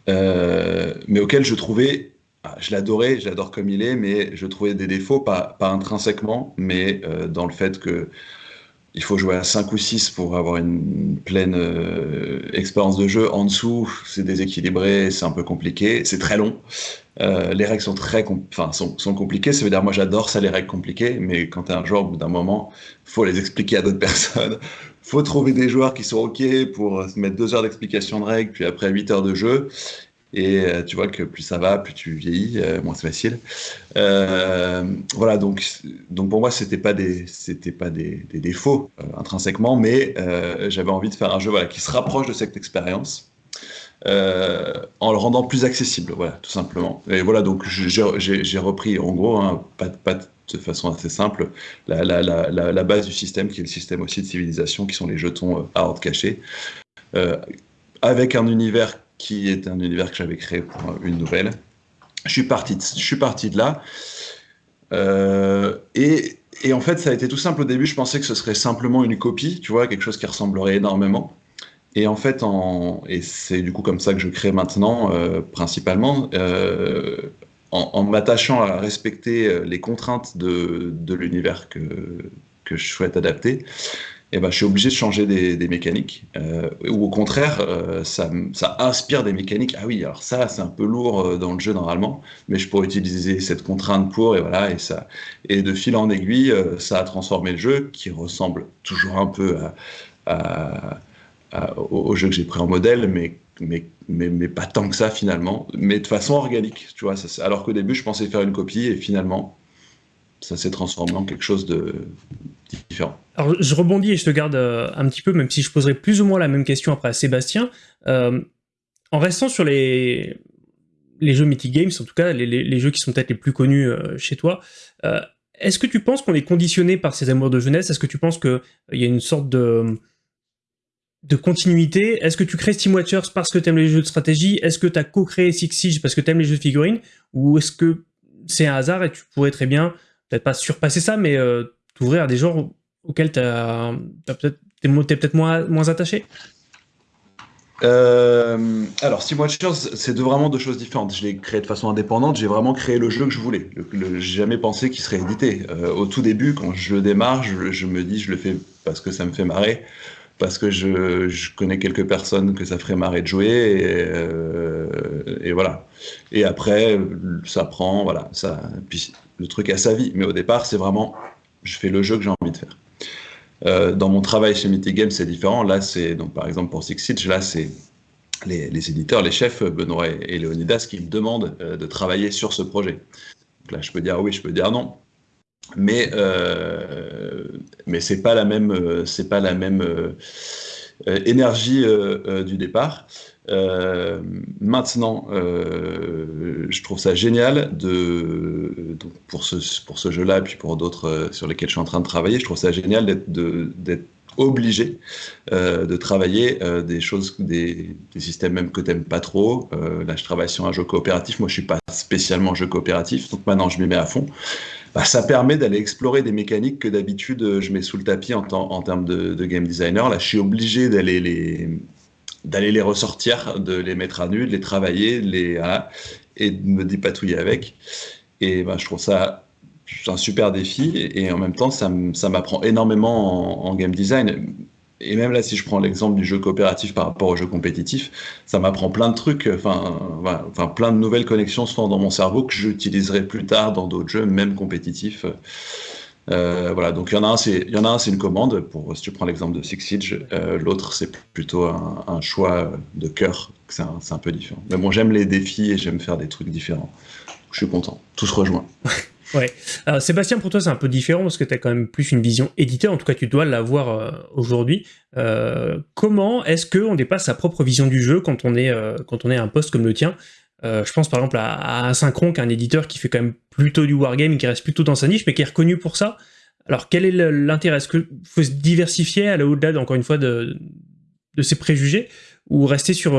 mais auquel je trouvais je l'adorais, je l'adore comme il est, mais je trouvais des défauts, pas, intrinsèquement, mais euh, dans le fait que il faut jouer à 5 ou 6 pour avoir une pleine euh, expérience de jeu. En dessous, c'est déséquilibré, c'est un peu compliqué, c'est très long. Euh, les règles sont très compliquées, ça veut dire moi j'adore ça les règles compliquées, mais quand tu un joueur, au bout d'un moment, faut les expliquer à d'autres [laughs] personnes. faut trouver des joueurs qui sont OK pour mettre 2 heures d'explication de règles, puis après 8 heures de jeu. Et euh, tu vois que plus ça va, plus tu vieillis, euh, moins c'est facile. Euh, voilà, donc, donc pour moi, c'était pas des, pas des, défauts intrinsèquement, mais j'avais envie de faire un jeu voilà, qui se rapproche de cette expérience. en le rendant plus accessible, voilà, tout simplement. Et voilà, donc j'ai repris, en gros, hein, pas, de façon assez simple, la, base du système, qui est le système aussi de civilisation, qui sont les jetons à ordre caché, avec un univers qui est un univers que j'avais créé pour une nouvelle. Je suis parti de, je suis parti de là. Euh, et, en fait, ça a été tout simple au début. Je pensais que ce serait simplement une copie, tu vois, quelque chose qui ressemblerait énormément. Et en fait, et c'est du coup comme ça que je crée maintenant, euh, principalement, euh, en, m'attachant à respecter les contraintes de, l'univers que je souhaite adapter eh ben, je suis obligé de changer des, mécaniques. Euh, ou au contraire, euh, ça, inspire des mécaniques. Ah oui, alors ça, c'est un peu lourd euh, dans le jeu normalement, mais je pourrais utiliser cette contrainte pour, et voilà, et ça. Et de fil en aiguille, ça a transformé le jeu, qui ressemble toujours un peu à, au, jeu que j'ai pris en modèle, mais, mais, mais, mais, pas tant que ça finalement, mais de façon organique, tu vois. Ça, alors qu'au début, je pensais faire une copie, et finalement, ça s'est transformé en quelque chose de Alors je rebondis et je te garde euh, un petit peu, même si je poserai plus ou moins la même question après à Sébastien. Euh, en restant sur les, les jeux Mythic Games, en tout cas les, les, jeux qui sont peut-être les plus connus euh, chez toi, est-ce que tu penses qu'on est conditionné par ces amours de jeunesse? Est-ce que tu penses qu'il y a une sorte de, de continuité? Est-ce que tu crées Steam Watchers parce que tu aimes les jeux de stratégie? Est-ce que tu as co-créé Six Siege parce que tu aimes les jeux de figurines? Ou est-ce que c'est un hasard et tu pourrais très bien, peut-être pas surpasser ça, mais t'ouvrir à des genres auxquels tu t'es, peut-être moins, moins attaché? Euh, alors, Steam Watchers, c'est vraiment deux choses différentes. Je l'ai créé de façon indépendante, j'ai vraiment créé le jeu que je voulais. J'ai jamais pensé qu'il serait édité. Euh, au tout début, quand je le démarre, je, me dis je le fais parce que ça me fait marrer, parce que je, connais quelques personnes que ça ferait marrer de jouer, et, euh, voilà. Et après, ça prend, voilà, ça, le truc a sa vie. Mais au départ, c'est vraiment je fais le jeu que j'ai envie de faire. Euh, dans mon travail chez Mythic Games, c'est différent. Là, c'est donc par exemple pour Six Siege, là c'est les, éditeurs, les chefs Benoît et, Léonidas qui me demandent euh, de travailler sur ce projet. Donc là, je peux dire oui, je peux dire non, mais euh, mais pas la même, c'est pas la même énergie du départ. Maintenant, je trouve ça génial de, pour ce, pour ce jeu-là, puis pour d'autres sur lesquels je suis en train de travailler, je trouve ça génial d'être obligé euh, de travailler euh, des choses, des, systèmes même que tu n'aimes pas trop. Euh, là, je travaille sur un jeu coopératif. Moi, je suis pas spécialement jeu coopératif, donc maintenant, je m'y mets à fond. Bah, ça permet d'aller explorer des mécaniques que d'habitude, je mets sous le tapis en termes de, game designer. Là, je suis obligé d'aller les d'aller les ressortir, de les mettre à nu, de les travailler, les, et de me dépatouiller avec. Et bah, je trouve ça un super défi et, en même temps, ça, m'apprend énormément en, game design. Et même là, si je prends l'exemple du jeu coopératif par rapport au jeu compétitif, ça m'apprend plein de trucs, enfin, plein de nouvelles connexions se font dans mon cerveau que j'utiliserai plus tard dans d'autres jeux, même compétitifs. Euh, voilà, donc il y en a un, c'est un, une commande. Pour si tu prends l'exemple de Six Siege, euh, l'autre c'est plutôt un, choix de cœur. C'est un, un, peu différent. Mais bon, j'aime les défis et j'aime faire des trucs différents. Je suis content. Tout se rejoint. [laughs] Ouais. Alors, Sébastien, pour toi, c'est un peu différent parce que tu as quand même plus une vision éditeur. En tout cas, tu dois l'avoir euh, aujourd'hui. Comment est-ce qu'on dépasse sa propre vision du jeu quand on est, quand on est à un poste comme le tien? Je pense par exemple à, à Synchron, qui est un éditeur qui fait quand même plutôt du wargame, qui reste plutôt dans sa niche, mais qui est reconnu pour ça. Alors, quel est l'intérêt? Est-ce qu'il faut se diversifier, aller au-delà, encore une fois, de, ses préjugés ou rester sur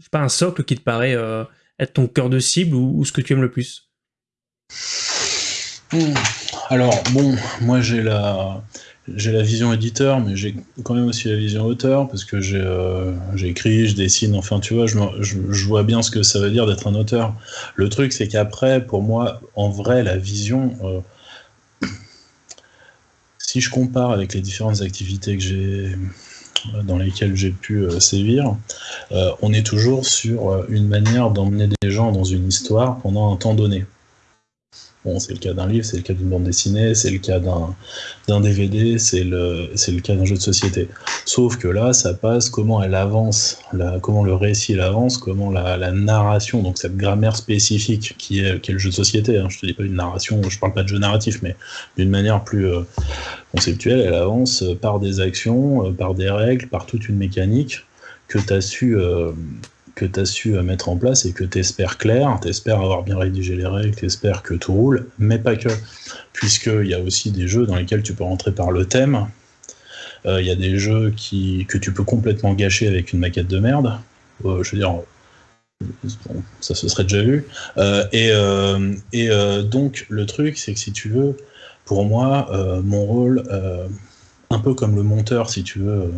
sais pas, un socle qui te paraît être ton cœur de cible ou ce que tu aimes le plus? Alors, bon, moi j'ai la, j'ai la vision éditeur, mais j'ai quand même aussi la vision auteur, parce que euh, écrit, je dessine, enfin tu vois, je, je, vois bien ce que ça veut dire d'être un auteur. Le truc, c'est qu'après, pour moi, en vrai, la vision, euh, si je compare avec les différentes activités que j'ai dans lesquelles j'ai pu euh, sévir, on est toujours sur une manière d'emmener des gens dans une histoire pendant un temps donné. Bon, c'est le cas d'un livre, c'est le cas d'une bande dessinée, c'est le cas d'un DVD, c'est le, le cas d'un jeu de société. Sauf que là, ça passe comment elle avance, comment le récit avance, comment la, la, narration, donc cette grammaire spécifique qui est, qui est le jeu de société. Hein, je te dis pas une narration, je parle pas de jeu narratif, mais d'une manière plus euh, conceptuelle, elle avance par des actions, euh, par des règles, par toute une mécanique que tu as su. Euh, que tu as su euh, mettre en place et que tu espères clair, tu espères avoir bien rédigé les règles, tu espères que tout roule, mais pas que. Puisqu'il y a aussi des jeux dans lesquels tu peux rentrer par le thème, euh, il y a des jeux qui, que tu peux complètement gâcher avec une maquette de merde. Euh, je veux dire, ça se serait déjà vu. et, et donc, le truc, c'est que si tu veux, pour moi, mon rôle, un peu comme le monteur, si tu veux,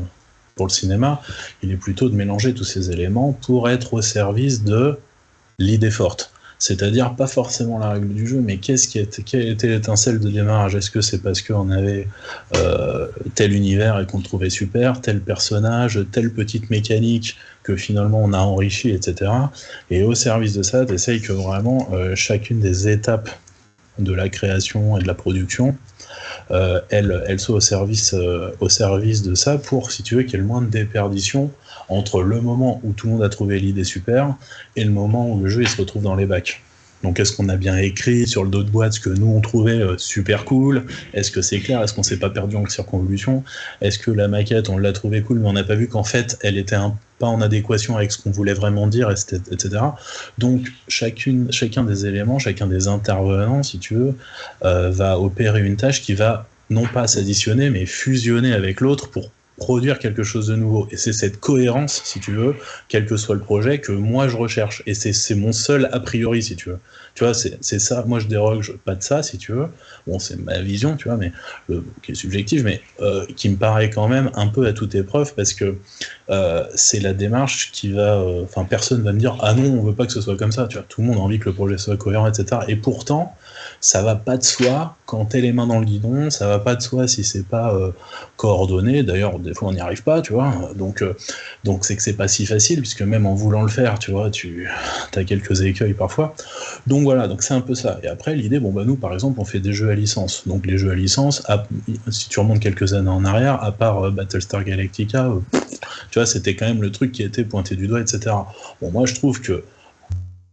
pour le cinéma, il est plutôt de mélanger tous ces éléments pour être au service de l'idée forte. C'est-à-dire pas forcément la règle du jeu, mais qu'est-ce qui été, quelle était l'étincelle de démarrage? Est-ce que c'est parce qu'on avait euh, tel univers et qu'on le trouvait super, tel personnage, telle petite mécanique que finalement on a enrichi, etc. Et au service de ça, tu que vraiment euh, chacune des étapes de la création et de la production euh, elle, elle soit au service, euh, au service de ça pour, si tu veux, qu'il y ait le moins de déperdition entre le moment où tout le monde a trouvé l'idée super et le moment où le jeu se retrouve dans les bacs. Donc est-ce qu'on a bien écrit sur le dos de boîte ce que nous on trouvait euh, super cool? Est-ce que c'est clair? Est-ce qu'on s'est pas perdu en circonvolution? Est-ce que la maquette on l'a trouvée cool mais on n'a pas vu qu'en fait elle était pas en adéquation avec ce qu'on voulait vraiment dire, etc. Donc chacun des éléments, chacun des intervenants, si tu veux, euh, va opérer une tâche qui va non pas s'additionner mais fusionner avec l'autre pour produire quelque chose de nouveau. Et c'est cette cohérence, si tu veux, quel que soit le projet, que moi je recherche. Et c'est mon seul a priori, si tu veux. Tu vois, c'est ça. Moi je déroge pas de ça, si tu veux. Bon, c'est ma vision, tu vois, mais qui est subjective, mais euh, qui me paraît quand même un peu à toute épreuve parce que euh, c'est la démarche qui va. Euh, enfin, personne va me dire ah non, on veut pas que ce soit comme ça. Tu vois, tout le monde a envie que le projet soit cohérent, etc. Et pourtant, ça va pas de soi quand t'es les mains dans le guidon, ça va pas de soi si c'est pas coordonné. D'ailleurs, des fois on n'y arrive pas, tu vois. Donc, donc c'est que c'est pas si facile puisque même en voulant le faire, tu vois, tu [laughs] as quelques écueils parfois. Donc voilà, donc c'est un peu ça. Et après l'idée, bon bah nous par exemple, on fait des jeux licence. Donc les jeux à licence, si tu remontes quelques années en arrière, à part euh, Battlestar Galactica, tu vois, c'était quand même le truc qui était pointé du doigt, etc. Bon, moi je trouve que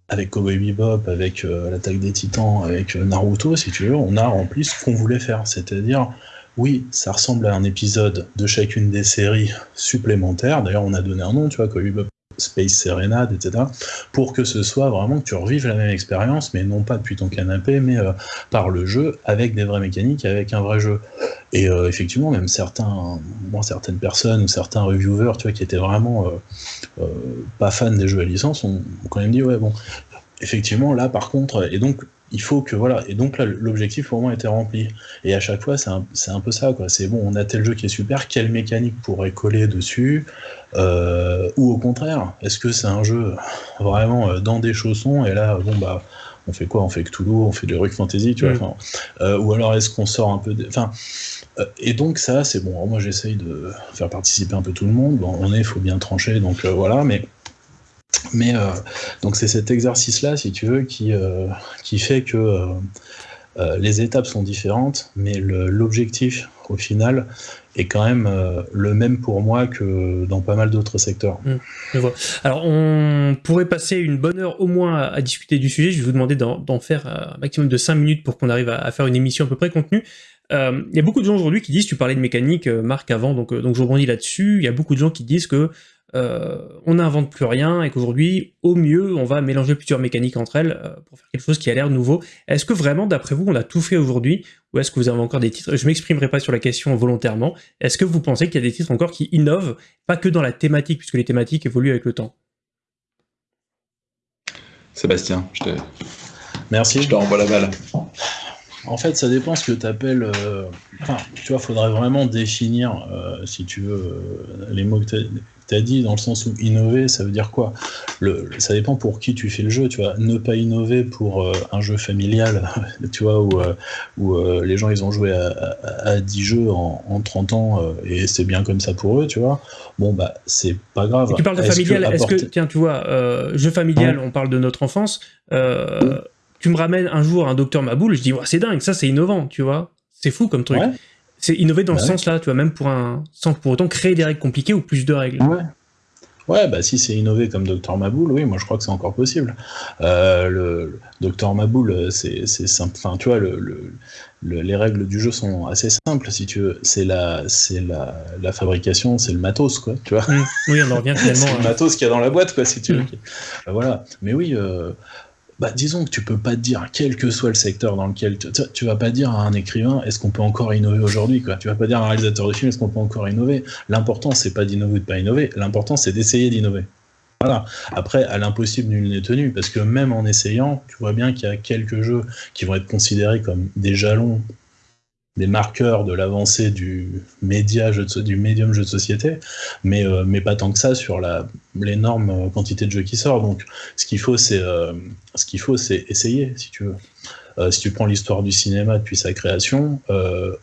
avec Cowboy Bebop, avec euh, l'attaque des titans, avec euh, Naruto, si tu veux, on a rempli ce qu'on voulait faire, c'est-à-dire oui, ça ressemble à un épisode de chacune des séries supplémentaires. D'ailleurs, on a donné un nom, tu vois, Bebop Space Serenade, etc. Pour que ce soit vraiment que tu revives la même expérience, mais non pas depuis ton canapé, mais euh, par le jeu, avec des vraies mécaniques, avec un vrai jeu. Et euh, effectivement, même certains, certaines personnes ou certains reviewers, tu vois, qui étaient vraiment euh, pas fans des jeux à licence, ont, ont quand même dit, ouais, bon, effectivement, là, par contre, et donc il faut que voilà. Et donc là l'objectif pour moi était rempli. Et à chaque fois c'est un, un, peu ça quoi. C'est bon on a tel jeu qui est super quelle mécanique pourrait coller dessus euh, ou au contraire est-ce que c'est un jeu vraiment euh, dans des chaussons et là bon bah on fait quoi? On fait Cthulhu on fait de Rock Fantasy tu vois mm. euh, ou alors est-ce qu'on sort un peu enfin euh, et donc ça c'est bon. Moi j'essaye de faire participer un peu tout le monde. Bon, on est faut bien trancher donc voilà mais mais euh, donc c'est cet exercice-là, si tu veux, qui, euh, qui fait que euh, les étapes sont différentes, mais l'objectif, au final, est quand même le même pour moi que dans pas mal d'autres secteurs. Mmh, je vois. Alors, on pourrait passer une bonne heure au moins à, discuter du sujet. Je vais vous demander d'en faire un maximum de 5 minutes pour qu'on arrive à, faire une émission à peu près contenue. Il y a beaucoup de gens aujourd'hui qui disent, tu parlais de mécanique, Marc, avant, donc, donc je rebondis là-dessus, il y a beaucoup de gens qui disent que euh, on n'invente plus rien et qu'aujourd'hui, au mieux, on va mélanger plusieurs mécaniques entre elles euh, pour faire quelque chose qui a l'air nouveau. Est-ce que vraiment, d'après vous, on a tout fait aujourd'hui ou est-ce que vous avez encore des titres? Je m'exprimerai pas sur la question volontairement. Est-ce que vous pensez qu'il y a des titres encore qui innovent, pas que dans la thématique, puisque les thématiques évoluent avec le temps? Sébastien, je te... Merci. Je te renvoie la balle. En fait, ça dépend ce que tu appelles. Euh, enfin, tu vois, faudrait vraiment définir, si tu veux, les mots que tu tu as dit dans le sens où innover, ça veut dire quoi? Le, Ça dépend pour qui tu fais le jeu, tu vois. Ne pas innover pour euh, un jeu familial, [laughs] tu vois, où, euh, où euh, les gens ils ont joué à, à, 10 jeux en, en 30 ans et c'est bien comme ça pour eux, tu vois. Bon, bah, c'est pas grave. tu parles de familial, est-ce que, tiens, tu vois, jeu familial, on parle de notre enfance, tu me ramènes un jour un docteur Maboul, je dis, c'est dingue, ça c'est innovant, tu vois. C'est fou comme truc. C'est innover dans ce bah sens-là, tu vois, même pour un, sans pour autant créer des règles compliquées ou plus de règles. Ouais. Ouais, bah si c'est innové comme Dr Maboul, oui, moi je crois que c'est encore possible. Euh, le, Dr Maboul, c'est simple. Enfin, tu vois, le, les règles du jeu sont assez simples, si tu veux. C'est la, c'est la, la, fabrication, c'est le matos, quoi. Tu vois. Mmh. Oui, on en revient [laughs] finalement. c'est le matos qu'il y a dans la boîte, quoi, si tu veux. Mmh. Bah, voilà. Mais oui. Euh, bah, disons que tu peux pas te dire, quel que soit le secteur dans lequel tu, tu vas pas dire à un écrivain, est-ce qu'on peut encore innover aujourd'hui, quoi. Tu vas pas dire à un réalisateur de film, est-ce qu'on peut encore innover. L'important, c'est pas d'innover ou de pas innover. L'important, c'est d'essayer d'innover. Voilà. Après, à l'impossible, nul n'est tenu, parce que même en essayant, tu vois bien qu'il y a quelques jeux qui vont être considérés comme des jalons des marqueurs de l'avancée du média jeu du médium jeu de société, mais, euh, mais pas tant que ça sur l'énorme euh, quantité de jeux qui sort. Donc, ce qu'il faut, c'est euh, ce qu'il faut, c'est essayer, si tu veux. si tu prends l'histoire du cinéma depuis sa création,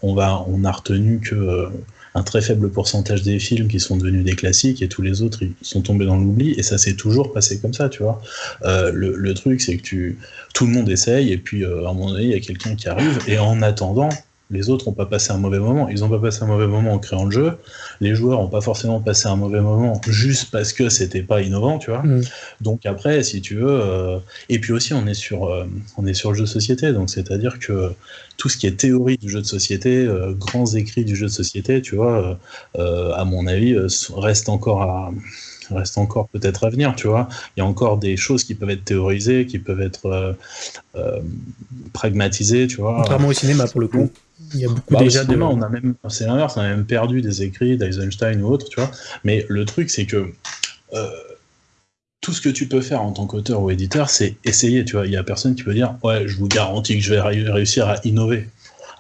on va, on a retenu que un très faible pourcentage des films qui sont devenus des classiques et tous les autres ils sont tombés dans l'oubli et ça s'est toujours passé comme ça tu vois le, le, truc c'est que tu tout le monde essaye et puis à un moment donné il y a quelqu'un qui arrive et en attendant les autres n'ont pas passé un mauvais moment. Ils n'ont pas passé un mauvais moment en créant le jeu. Les joueurs n'ont pas forcément passé un mauvais moment juste parce que c'était pas innovant, tu vois. Mm. Donc après, si tu veux, euh, et puis aussi on est sur, euh, on est sur le jeu de société, donc c'est-à-dire que tout ce qui est théorie du jeu de société, euh, grands écrits du jeu de société, tu vois, à mon avis, reste encore à reste encore peut-être à venir, tu vois. Il y a encore des choses qui peuvent être théorisées, qui peuvent être pragmatisées, tu vois. Contrairement au cinéma, pour le coup. Il y a beaucoup bah, déjà de... on a même, c'est l'inverse, on a même perdu des écrits d'Eisenstein ou autre, tu vois. Mais le truc, c'est que euh, tout ce que tu peux faire en tant qu'auteur ou éditeur, c'est essayer, tu vois. Il y a personne qui peut dire, ouais, je vous garantis que je vais réussir à innover.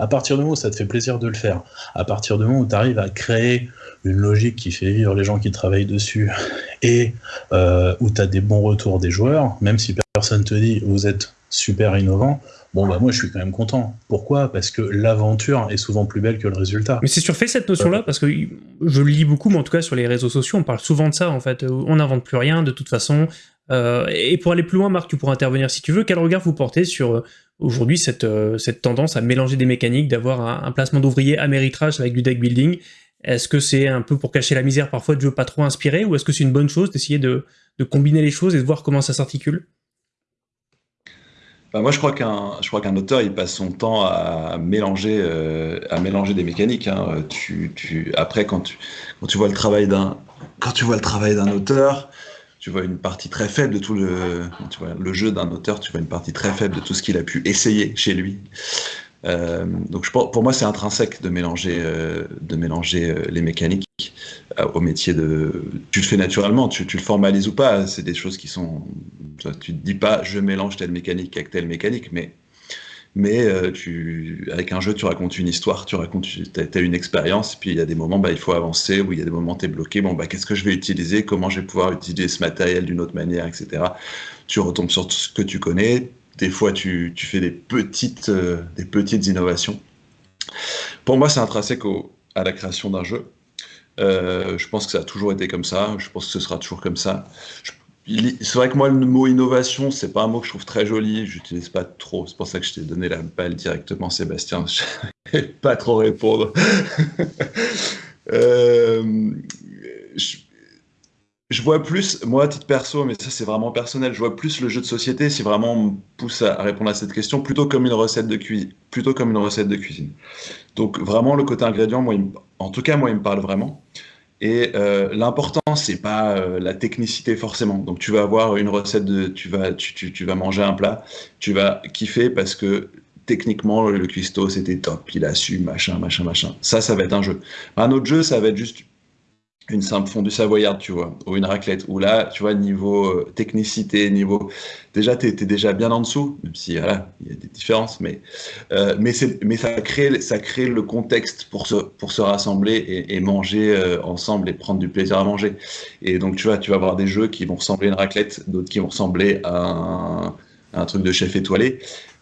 À partir du moment où ça te fait plaisir de le faire, à partir du moment où tu arrives à créer une logique qui fait vivre les gens qui travaillent dessus [laughs] et euh, où tu as des bons retours des joueurs, même si personne te dit vous êtes super innovant, bon bah moi je suis quand même content. Pourquoi? Parce que l'aventure est souvent plus belle que le résultat. Mais c'est surfait cette notion-là parce que je le lis beaucoup, mais en tout cas sur les réseaux sociaux, on parle souvent de ça en fait. On n'invente plus rien de toute façon. Euh, et pour aller plus loin, Marc, tu pourras intervenir si tu veux. Quel regard vous portez sur euh, aujourd'hui cette, euh, cette tendance à mélanger des mécaniques, d'avoir un, placement d'ouvriers à méritrage avec du deck building Est-ce que c'est un peu pour cacher la misère parfois de jeux pas trop inspirés ou est-ce que c'est une bonne chose d'essayer de, combiner les choses et de voir comment ça s'articule? Bah, moi, je crois qu'un, auteur, il passe son temps à mélanger, euh, des mécaniques. Hein. Après, quand tu vois le travail d'un, quand tu vois le travail d'un auteur, tu vois une partie très faible de tout le, jeu d'un auteur, tu vois une partie très faible de tout ce qu'il a pu essayer chez lui. Euh, donc pour moi, c'est intrinsèque de mélanger, euh, euh, les mécaniques au métier de. Tu le fais naturellement, tu, tu le formalises ou pas. C'est des choses qui sont. Tu te dis pas, je mélange telle mécanique avec telle mécanique, mais mais tu, avec un jeu, tu racontes une histoire, tu racontes, tu as, une expérience, puis il y a des moments, bah, il faut avancer, ou il y a des moments, tu es bloqué, bon, bah, qu'est-ce que je vais utiliser, comment je vais pouvoir utiliser ce matériel d'une autre manière, etc. Tu retombes sur ce que tu connais, des fois tu, fais des petites, euh, des petites innovations. Pour moi, c'est intrinsèque à la création d'un jeu. Euh, je pense que ça a toujours été comme ça. Je pense que ce sera toujours comme ça. C'est vrai que moi, le mot innovation, c'est pas un mot que je trouve très joli. J'utilise pas trop. C'est pour ça que je t'ai donné la balle directement, Sébastien. [laughs] Je vais pas trop répondre. [laughs] euh, je, je vois plus, moi à titre perso, mais ça c'est vraiment personnel, je vois plus le jeu de société si vraiment on me pousse à, répondre à cette question plutôt comme une recette de cuisine, plutôt comme une recette de cuisine. Donc vraiment le côté ingrédient, moi, en tout cas moi il me parle vraiment. Et euh, l'important c'est pas euh, la technicité forcément. Donc tu vas avoir une recette de, tu vas, tu, tu, tu vas manger un plat, tu vas kiffer parce que techniquement le cuistot c'était top, il a su machin machin machin. Ça ça va être un jeu. Un autre jeu ça va être juste une simple fondue savoyarde, tu vois, ou une raclette, où là, tu vois, niveau euh, technicité, niveau... Déjà, tu es, déjà bien en dessous, même si, voilà, il y a des différences, mais, euh, mais, mais ça, crée, ça crée le contexte pour se, pour se rassembler et, manger euh, ensemble et prendre du plaisir à manger. Et donc, tu vois, tu vas avoir des jeux qui vont ressembler à une raclette, d'autres qui vont ressembler à un, truc de chef étoilé.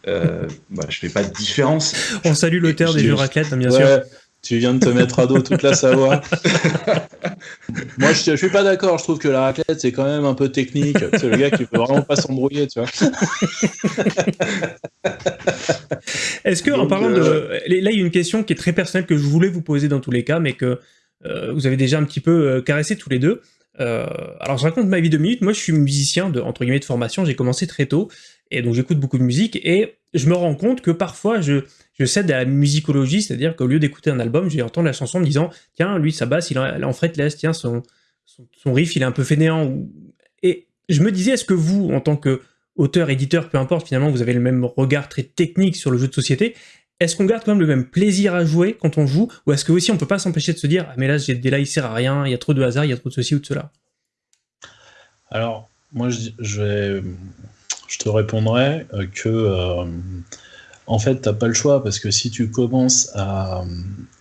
Euh, bah, je fais pas de différence. On salue l'auteur des jeux raclette, bien sûr. Tu viens de te mettre à dos toute la Savoie. [laughs] Moi, je, je suis pas d'accord. Je trouve que la raclette, c'est quand même un peu technique. C'est le gars qui peut vraiment pas s'embrouiller, tu vois. [laughs] Est-ce que, en parlant de. Euh, là, il y a une question qui est très personnelle que je voulais vous poser dans tous les cas, mais que euh, vous avez déjà un petit peu euh, caressé tous les deux. alors, je raconte ma vie de minutes. Moi, je suis musicien de, entre guillemets, de formation. J'ai commencé très tôt. Et donc, j'écoute beaucoup de musique. Et je me rends compte que parfois, je je cède à la musicologie, c'est-à-dire qu'au lieu d'écouter un album, je vais entendre la chanson en me disant tiens, lui, sa basse, il est en fretless, tiens, son, son, riff, il est un peu fainéant. Et je me disais, est-ce que vous, en tant que auteur, éditeur, peu importe, finalement, vous avez le même regard très technique sur le jeu de société, est-ce qu'on garde quand même le même plaisir à jouer quand on joue, ou est-ce que aussi on peut pas s'empêcher de se dire ah mais là j'ai des là il sert à rien, il y a trop de hasard, il y a trop de ceci ou de cela? Alors moi je, je, je te répondrai euh, que euh, en fait, t'as pas le choix parce que si tu commences à,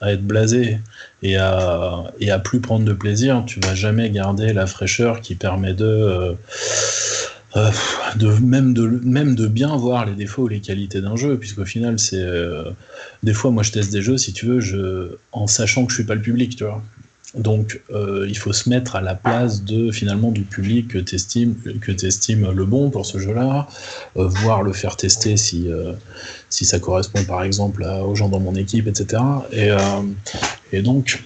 être blasé et à, et plus prendre de plaisir, tu vas jamais garder la fraîcheur qui permet de, euh, même, de bien voir les défauts ou les qualités d'un jeu, puisqu'au final, c'est des fois, moi, je teste des jeux, si tu veux, en sachant que je suis pas le public, tu vois. Donc, euh, il faut se mettre à la place de finalement du public que tu estimes, que estimes le bon pour ce jeu-là, euh, voir le faire tester si, euh, si ça correspond par exemple aux gens dans mon équipe, etc. Et, et donc,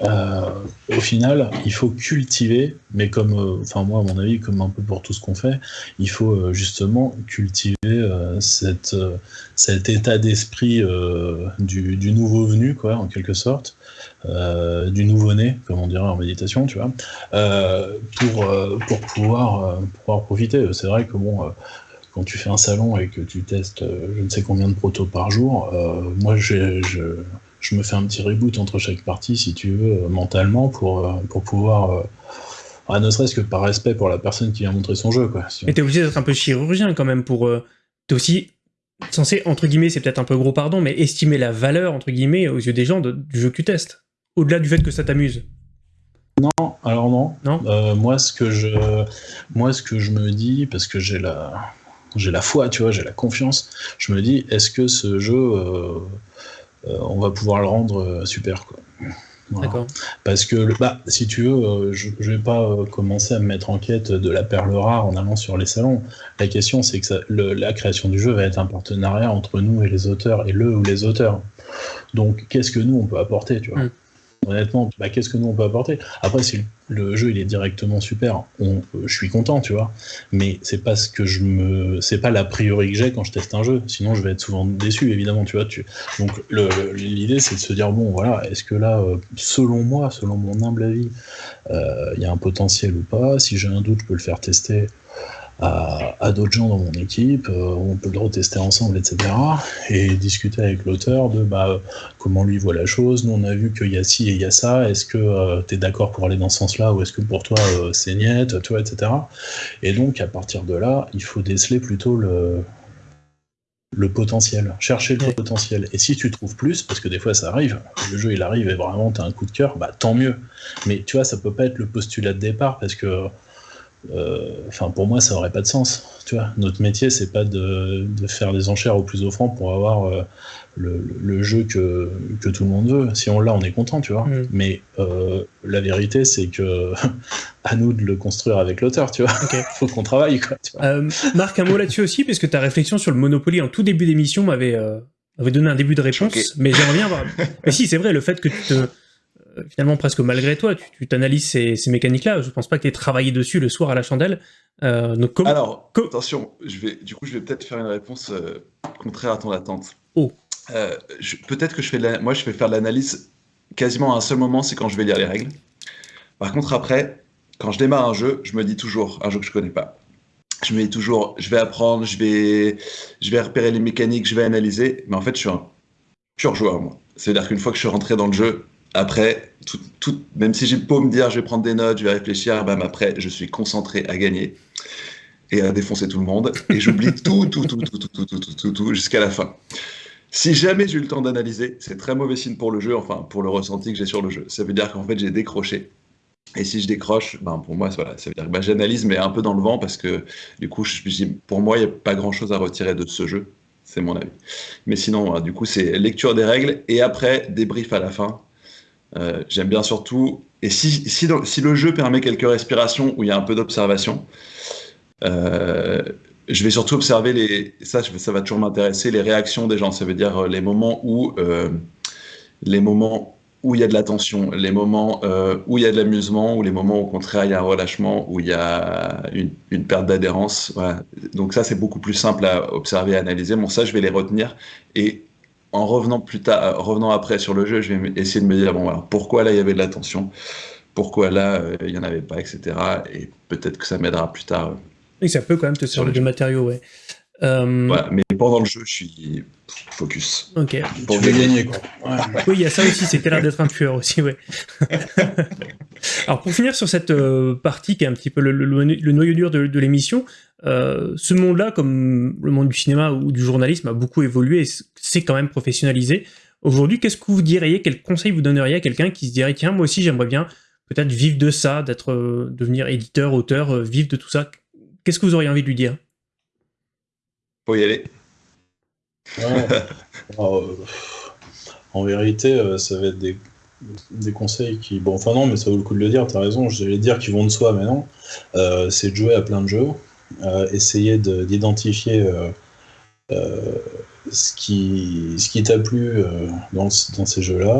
au final, il faut cultiver, mais comme, enfin moi à mon avis, comme un peu pour tout ce qu'on fait, il faut justement cultiver cette, cet état d'esprit du, du, nouveau venu, quoi, en quelque sorte. Euh, du nouveau-né, comme on dirait en méditation, tu vois, euh, pour, euh, pour pouvoir, pouvoir profiter. C'est vrai que bon, quand tu fais un salon et que tu testes je ne sais combien de protos par jour, moi je, je, me fais un petit reboot entre chaque partie, si tu veux, mentalement, pour, pour pouvoir. Ah, ne serait-ce que par respect pour la personne qui vient montrer son jeu. Quoi, Mais t'es obligé d'être un peu chirurgien quand même pour. t'es aussi censé, entre guillemets, c'est peut-être un peu gros pardon, mais estimer la valeur, entre guillemets, aux yeux des gens du jeu que tu testes au-delà du fait que ça t'amuse Non, alors non. non euh, moi, ce que je, moi, ce que je me dis, parce que j'ai la, j'ai la foi, tu vois, j'ai la confiance. Je me dis, est-ce que ce jeu, euh, euh, on va pouvoir le rendre super, quoi. D'accord. Parce que, bah, si tu veux, je, je vais pas commencer à me mettre en quête de la perle rare en allant sur les salons. La question, c'est que la création du jeu va être un partenariat entre nous et les auteurs, et le ou les auteurs. Donc, qu'est-ce que nous, on peut apporter, tu vois mm. Honnêtement, bah, qu'est-ce que nous on peut apporter? Après, si le jeu il est directement super, euh, je suis content, tu vois. Mais c'est pas ce que je me, c'est pas l'a priori que j'ai quand je teste un jeu. Sinon, je vais être souvent déçu, évidemment, tu vois. Tu... Donc, l'idée c'est de se dire bon, voilà, est-ce que là, euh, selon moi, selon mon humble avis, euh, il y a un potentiel ou pas? Si j'ai un doute, je peux le faire tester à, d'autres gens dans mon équipe, euh, on peut le retester ensemble, etc. Et discuter avec l'auteur de bah, comment lui voit la chose. Nous, on a vu qu'il y a ci et il y a ça. Est-ce que euh, tu es d'accord pour aller dans ce sens-là ou est-ce que pour toi euh, c'est niet, tu vois, etc. Et donc, à partir de là, il faut déceler plutôt le, le potentiel, chercher le potentiel. Et si tu trouves plus, parce que des fois ça arrive, le jeu il arrive et vraiment tu as un coup de cœur, bah tant mieux. Mais tu vois, ça peut pas être le postulat de départ parce que enfin, pour moi, ça aurait pas de sens. Tu vois, notre métier, c'est pas de, faire des enchères au plus offrant pour avoir euh, le, jeu que, que, tout le monde veut. Si on l'a, on est content, tu vois. Mm. Mais euh, la vérité, c'est que [laughs] à nous de le construire avec l'auteur, tu vois. Il [laughs] faut qu'on travaille, quoi. Marc, un mot là-dessus aussi, parce que ta réflexion sur le Monopoly en tout début d'émission m'avait donné un début de réponse, mais j'aimerais bien voir. [laughs] mais si, c'est vrai, le fait que tu te euh, finalement presque malgré toi, tu t'analyses ces, mécaniques-là. Je pense pas que tu aies travaillé dessus le soir à la chandelle. Euh, donc Alors, attention, je vais, du coup, je vais peut-être faire une réponse euh, contraire à ton attente. Oh. peut-être que je fais, la, moi, je vais faire l'analyse quasiment à un seul moment, c'est quand je vais lire les règles. Par contre, après, quand je démarre un jeu, je me dis toujours un jeu que je connais pas. Je me dis toujours, je vais apprendre, je vais, je vais repérer les mécaniques, je vais analyser. Mais en fait, je suis un pur joueur, moi. C'est-à-dire qu'une fois que je suis rentré dans le jeu, après, tout, même si j'ai beau me dire je vais prendre des notes, je vais réfléchir, ben après, je suis concentré à gagner et à défoncer tout le monde. Et j'oublie tout, [laughs] tout, tout, tout, tout, tout, tout, tout, tout, tout jusqu'à la fin. Si jamais j'ai eu le temps d'analyser, c'est très mauvais signe pour le jeu, enfin pour le ressenti que j'ai sur le jeu. Ça veut dire qu'en fait j'ai décroché. Et si je décroche, ben pour moi, voilà, ça veut dire que ben, j'analyse, mais un peu dans le vent, parce que du coup, je, pour moi, il n'y a pas grand-chose à retirer de ce jeu. C'est mon avis. Mais sinon, du coup, c'est lecture des règles et après débrief à la fin euh, j'aime bien surtout, et si, si, si, le jeu permet quelques respirations où il y a un peu d'observation, euh, je vais surtout observer les, ça, ça va toujours m'intéresser, les réactions des gens. Ça veut dire euh, les moments où, les moments où il y a de la tension, les moments où il y a de l'amusement, ou les moments au contraire il y a un relâchement, où il y a une, perte d'adhérence. Donc ça c'est beaucoup plus simple à observer, à analyser. Bon ça je vais les retenir et en revenant plus tard, euh, revenant après sur le jeu, je vais essayer de me dire bon alors pourquoi là il y avait de la tension, pourquoi là euh, il n'y en avait pas, etc. Et peut-être que ça m'aidera plus tard. Et ça peut quand même te servir de matériau, ouais. Euh... Voilà, mais pendant le jeu, je suis focus. Ok. Pour gagner, quoi. Oui, il y a ça aussi, c'était l'air d'être un tueur aussi, ouais. [laughs] Alors, pour finir sur cette euh, partie qui est un petit peu le, noyau dur de, de l'émission, euh, ce monde-là, comme le monde du cinéma ou du journalisme, a beaucoup évolué et c'est quand même professionnalisé. Aujourd'hui, qu'est-ce que vous diriez, quel conseil vous donneriez à quelqu'un qui se dirait, tiens, moi aussi j'aimerais bien peut-être vivre de ça, d'être, euh, devenir éditeur, auteur, vivre de tout ça Qu'est-ce que vous auriez envie de lui dire? Faut y aller. [laughs] Oh, en vérité, ça va être des, des, conseils qui. Bon, enfin non, mais ça vaut le coup de le dire, t'as raison, j'allais dire qu'ils vont de soi, mais non. c'est de jouer à plein de jeux, euh, essayer d'identifier euh, euh, ce qui, ce t'a plu dans, dans, ces jeux-là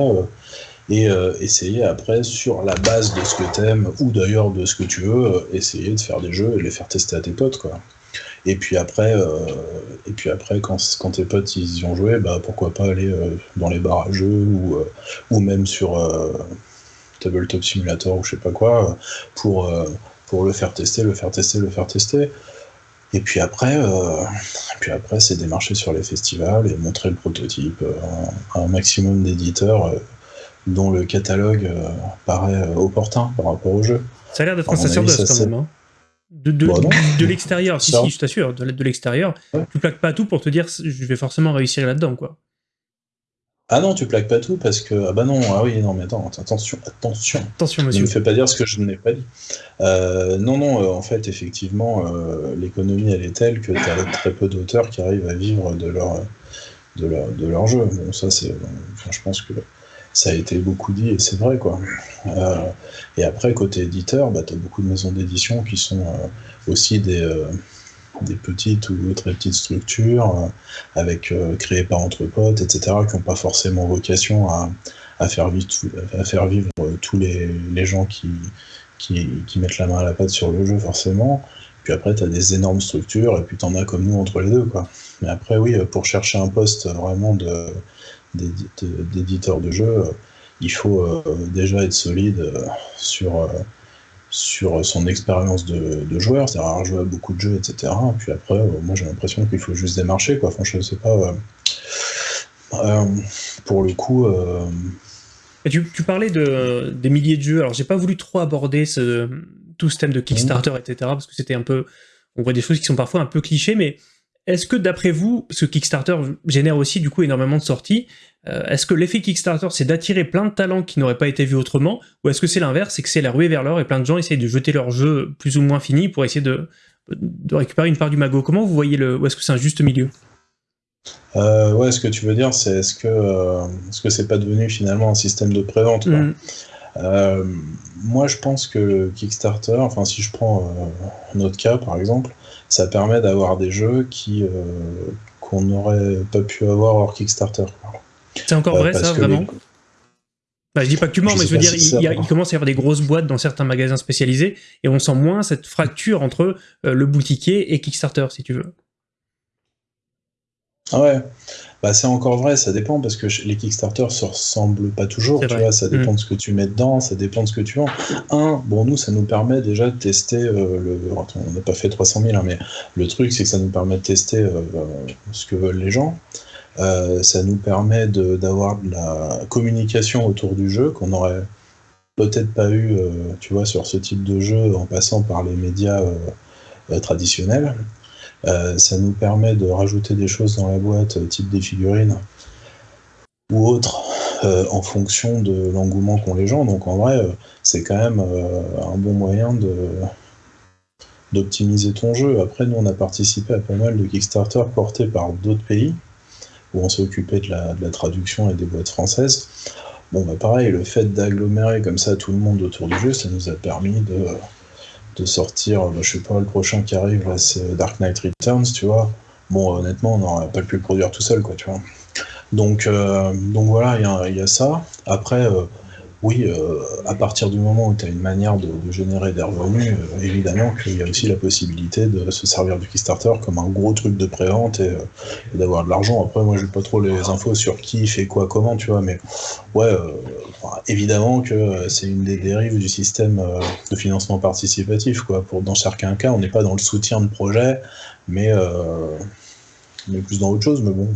et essayer après, sur la base de ce que t'aimes ou d'ailleurs de ce que tu veux, essayer de faire des jeux et les faire tester à tes potes, quoi. Et puis après, et puis après quand, quand, tes potes ils y ont joué, bah, pourquoi pas aller dans les bars à jeux ou, ou même sur Tabletop Simulator ou je sais pas quoi, pour, pour le faire tester, le faire tester, le faire tester. Et puis après, euh, puis après, c'est démarcher sur les festivals et montrer le prototype euh, à un maximum d'éditeurs euh, dont le catalogue paraît opportun par rapport au jeu. Ça a l'air d'être un sacerdoce quand même. Hein. De, de, bah de, l'extérieur, si, si, je t'assure, de, de l'extérieur, tu plaques pas tout pour te dire je vais forcément réussir là-dedans, quoi. Ah non, tu plaques pas tout parce que. Ah bah non, ah oui, non, mais attends, attention, attention. Attention, monsieur. Ne me fais pas dire ce que je n'ai pas dit. Euh, non, non, euh, en fait, effectivement, euh, l'économie, elle est telle que tu as très peu d'auteurs qui arrivent à vivre de leur, de leur, de leur jeu. Bon, ça, c'est. Enfin, je pense que ça a été beaucoup dit et c'est vrai, quoi. et après, côté éditeur, bah, tu as beaucoup de maisons d'édition qui sont aussi des des petites ou très petites structures euh, avec euh, créées par entre potes, etc., qui n'ont pas forcément vocation à, à faire vivre, tous les, gens qui, qui, mettent la main à la pâte sur le jeu, forcément. Puis après, tu as des énormes structures, et puis tu en as comme nous entre les deux. Quoi. Mais après, oui, pour chercher un poste vraiment d'éditeur de, jeu, il faut euh, déjà être solide euh, sur, euh, sur son expérience de, joueur, c'est-à-dire avoir joué à beaucoup de jeux, etc. Puis après, moi j'ai l'impression qu'il faut juste démarcher. Quoi. Franchement, je sais pas. pour le coup. Tu, parlais de, des milliers de jeux, alors j'ai pas voulu trop aborder ce, tout ce thème de Kickstarter, etc. Parce que c'était un peu... On voit des choses qui sont parfois un peu clichés, mais est-ce que d'après vous, ce Kickstarter génère aussi du coup énormément de sorties, euh, est-ce que l'effet Kickstarter c'est d'attirer plein de talents qui n'auraient pas été vus autrement, ou est-ce que c'est l'inverse, c'est que c'est la ruée vers l'or et plein de gens essayent de jeter leur jeu plus ou moins fini pour essayer de, de récupérer une part du magot? Comment vous voyez le... ou est-ce que c'est un juste milieu? Euh, ouais, ce que tu veux dire, c'est est-ce que euh, est-ce que c'est pas devenu finalement un système de prévente mmh. Euh, moi, je pense que Kickstarter, enfin, si je prends notre cas par exemple, ça permet d'avoir des jeux qui euh, qu'on n'aurait pas pu avoir hors Kickstarter. C'est encore vrai ça, vraiment bah, je dis pas que tu mens, mais je veux dire, il, commence à y avoir des grosses boîtes dans certains magasins spécialisés, et on sent moins cette fracture entre le boutiquier et Kickstarter, si tu veux. Ah ouais, bah, c'est encore vrai, ça dépend parce que les Kickstarter se ressemblent pas toujours, tu vois, ça dépend mm. de ce que tu mets dedans, ça dépend de ce que tu vends. Un, bon, nous, ça nous permet déjà de tester euh, le. on n'a pas fait 300 000, hein, mais le truc, c'est que ça nous permet de tester euh, ce que veulent les gens. Euh, ça nous permet d'avoir de, de, la communication autour du jeu qu'on aurait peut-être pas eu, tu vois, sur ce type de jeu en passant par les médias traditionnels. Euh, ça nous permet de rajouter des choses dans la boîte, euh, type des figurines ou autres, euh, en fonction de l'engouement qu'ont les gens. Donc en vrai, c'est quand même un bon moyen d'optimiser ton jeu. Après, nous, on a participé à pas mal de Kickstarter portés par d'autres pays, où on s'est occupé de la, de la, traduction et des boîtes françaises. Bon, bah pareil, le fait d'agglomérer comme ça tout le monde autour du jeu, ça nous a permis de de sortir, bah, je sais pas, le prochain qui arrive, c'est Dark Knight Returns, tu vois. Bon, honnêtement, on n'aurait pas pu le produire tout seul, quoi, tu vois. Donc, euh, donc voilà, il y, y, a ça. Après, euh, oui, euh, à partir du moment où tu as une manière de, générer des revenus, euh, évidemment qu'il y a aussi la possibilité de se servir du Kickstarter comme un gros truc de prévente et, euh, et d'avoir de l'argent. Après, moi, je n'ai pas trop les infos sur qui fait quoi, comment, tu vois, mais ouais, évidemment que c'est une des dérives du système de financement participatif, quoi. Pour, dans certains cas, on n'est pas dans le soutien de projet, mais, mais plus dans autre chose, mais bon.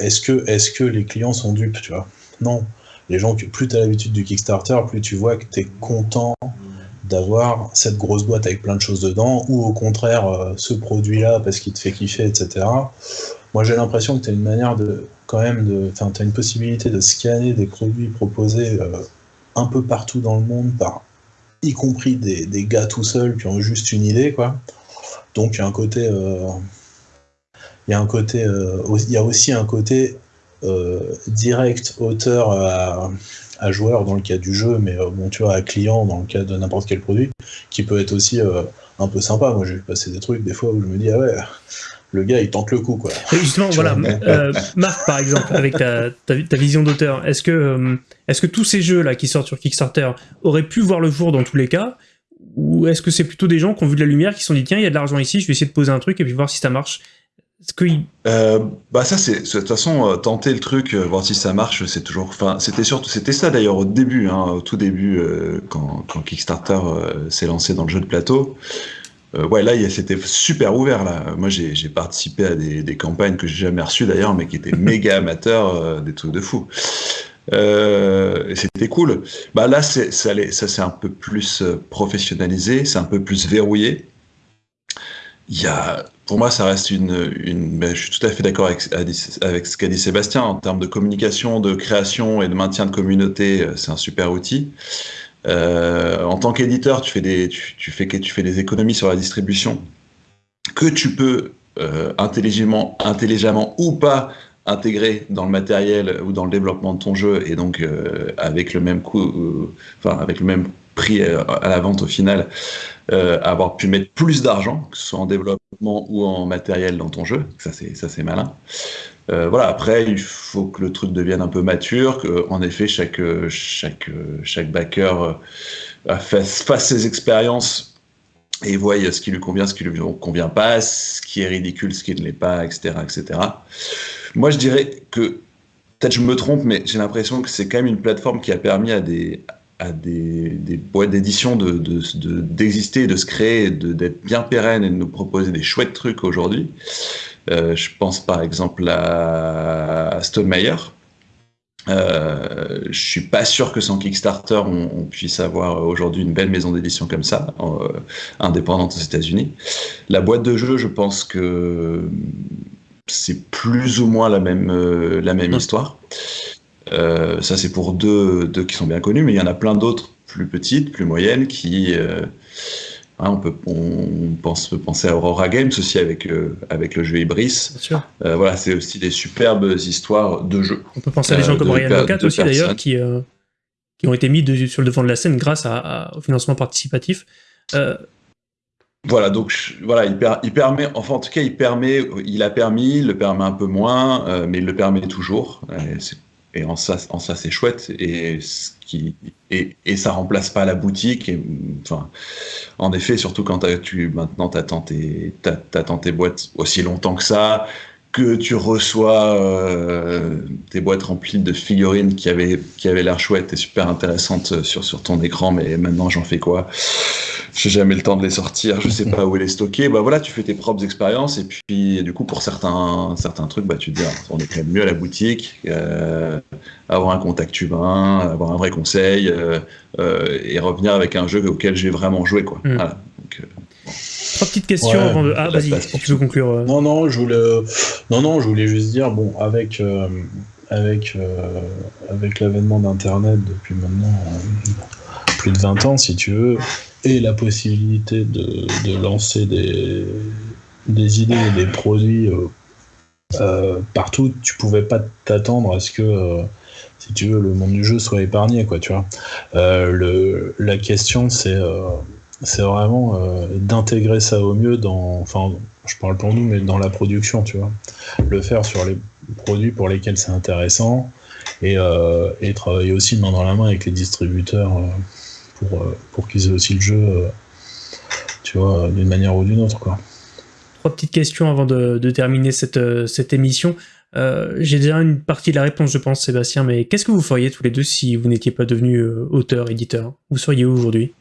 est-ce que, est que les clients sont dupes, tu vois? Non les gens, plus tu as l'habitude du Kickstarter, plus tu vois que tu es content d'avoir cette grosse boîte avec plein de choses dedans, ou au contraire, euh, ce produit-là parce qu'il te fait kiffer, etc. Moi, j'ai l'impression que tu as une manière de, quand même, de, tu as une possibilité de scanner des produits proposés euh, un peu partout dans le monde, y compris des, des, gars tout seuls qui ont juste une idée, quoi. Donc, il y a un côté. Euh, il y a un côté. Il y a aussi un côté direct auteur à, joueur dans le cas du jeu, mais euh, bon, tu vois, à client dans le cas de n'importe quel produit, qui peut être aussi euh, un peu sympa. Moi, j'ai passé des trucs des fois où je me dis, ah ouais, le gars, il tente le coup, quoi. justement, [laughs] voilà, Marc, par exemple, avec ta, ta, vision d'auteur, est-ce que, est-ce que tous ces jeux-là qui sortent sur Kickstarter auraient pu voir le jour dans tous les cas? Ou est-ce que c'est plutôt des gens qui ont vu de la lumière, qui se sont dit tiens, il y a de l'argent ici, je vais essayer de poser un truc et puis voir si ça marche? Euh, bah ça c'est de toute façon euh, tenter le truc euh, voir si ça marche c'est toujours enfin c'était surtout c'était ça d'ailleurs au début hein, au tout début quand, quand, Kickstarter s'est lancé dans le jeu de plateau. Ouais là c'était super ouvert là. Moi j'ai participé à des, des campagnes que j'ai jamais reçues d'ailleurs mais qui étaient méga [laughs] amateurs des trucs de fou. Et c'était cool. Bah là ça, ça c'est un peu plus professionnalisé c'est un peu plus verrouillé. Il y a, pour moi, ça reste une. ben, je suis tout à fait d'accord avec, ce qu'a dit Sébastien en termes de communication, de création et de maintien de communauté. Euh, c'est un super outil. Euh, en tant qu'éditeur, tu fais des, tu, tu fais des économies sur la distribution que tu peux euh, intelligemment, intelligemment ou pas intégrer dans le matériel ou dans le développement de ton jeu et donc avec le même coût, enfin avec le même prix à la vente au final, avoir pu mettre plus d'argent, que ce soit en développement ou en matériel dans ton jeu. Ça, c'est malin. voilà. Après, il faut que le truc devienne un peu mature, que en effet chaque chaque chaque backer fasse, fasse ses expériences et voit ce qui lui convient, ce qui lui convient pas, ce qui est ridicule, ce qui ne l'est pas, etc., etc. Moi, je dirais que peut-être je me trompe, mais j'ai l'impression que c'est quand même une plateforme qui a permis à des à des, des boîtes d'édition d'exister, de, de, se créer, d'être bien pérennes et de nous proposer des chouettes trucs aujourd'hui. Euh, je pense par exemple à, à Stone Meyer, euh, je suis pas sûr que sans Kickstarter, on, puisse avoir aujourd'hui une belle maison d'édition comme ça, euh, indépendante aux États-Unis. La boîte de jeu, je pense que c'est plus ou moins la même, euh, la même histoire. Euh, ça, c'est pour deux, deux, qui sont bien connus, mais il y en a plein d'autres plus petites, plus moyennes, qui Hein, on peut on pense, penser à Aurora Games aussi avec, euh, avec le jeu Ibris. Euh, voilà, c'est aussi des superbes histoires de jeux. On peut penser à des gens euh, comme Ryan Locat aussi d'ailleurs qui, qui ont été mis sur le devant de la scène grâce à, au financement participatif. Voilà, donc voilà, il, il, permet, enfin en tout cas, il permet, il a permis, il le permet un peu moins, mais il le permet toujours. C'est et en ça, en c'est chouette. Et, ce qui, ça remplace pas la boutique. En effet, surtout quand tu maintenant t'attends t'attends tes boîtes aussi longtemps que ça, que tu reçois euh, tes boîtes remplies de figurines qui avaient, qui avaient l'air chouettes et super intéressantes sur, sur ton écran, mais maintenant j'en fais quoi? J'ai jamais le temps de les sortir, je sais pas [laughs] où les stocker. Bah voilà, tu fais tes propres expériences et puis du coup pour certains, certains trucs, bah tu te dis, ah, on est quand même mieux à la boutique, euh, avoir un contact humain, avoir un vrai conseil euh, euh et revenir avec un jeu auquel j'ai vraiment joué quoi. Mm. Voilà. Trois petites questions avant de. Ah, vas-y, si tu veux conclure. Euh. Non, non, je voulais, non, non, je voulais juste dire, bon, avec, euh, avec, euh, avec l'avènement d'Internet depuis maintenant plus de 20 ans, si tu veux, et la possibilité de, de lancer des, des idées et des produits partout, tu pouvais pas t'attendre à ce que si tu veux, le monde du jeu soit épargné, quoi, tu vois. le, la question, c'est c'est vraiment euh, d'intégrer ça au mieux dans, enfin, je parle pour nous, mais dans la production, tu vois. Le faire sur les produits pour lesquels c'est intéressant et, euh, travailler aussi main dans la main avec les distributeurs euh, pour, pour qu'ils aient aussi le jeu, tu vois, d'une manière ou d'une autre, quoi. Trois petites questions avant de, terminer cette, cette émission. J'ai déjà une partie de la réponse, je pense, Sébastien, mais qu'est-ce que vous feriez tous les deux si vous n'étiez pas devenu auteur, éditeur? Où seriez vous aujourd'hui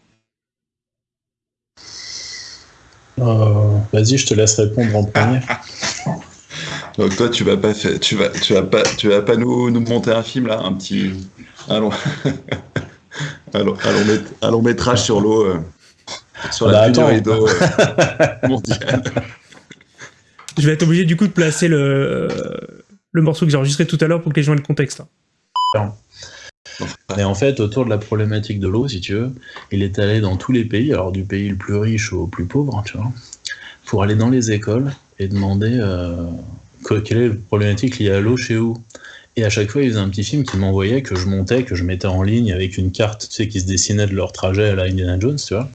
Euh, vas-y, je te laisse répondre en premier. [laughs] Donc toi, tu vas pas faire, tu vas, tu vas pas, tu vas pas nous, nous monter un film là, un petit, allons, [laughs] allons, un long métrage sur l'eau, euh, sur la bah, pénurie d'eau euh, [laughs] mondiale. Je vais être obligé du coup de placer le, le morceau que j'ai enregistré tout à l'heure pour que les gens aient le contexte. Mais en fait, autour de la problématique de l'eau, si tu veux, il est allé dans tous les pays, alors du pays le plus riche au plus pauvre, tu vois, pour aller dans les écoles et demander euh, quelle est la problématique liée à l'eau chez vous. Et à chaque fois, il faisait un petit film qui m'envoyait, que je montais, que je mettais en ligne avec une carte, tu sais, qui se dessinait de leur trajet à la Indiana Jones, tu vois.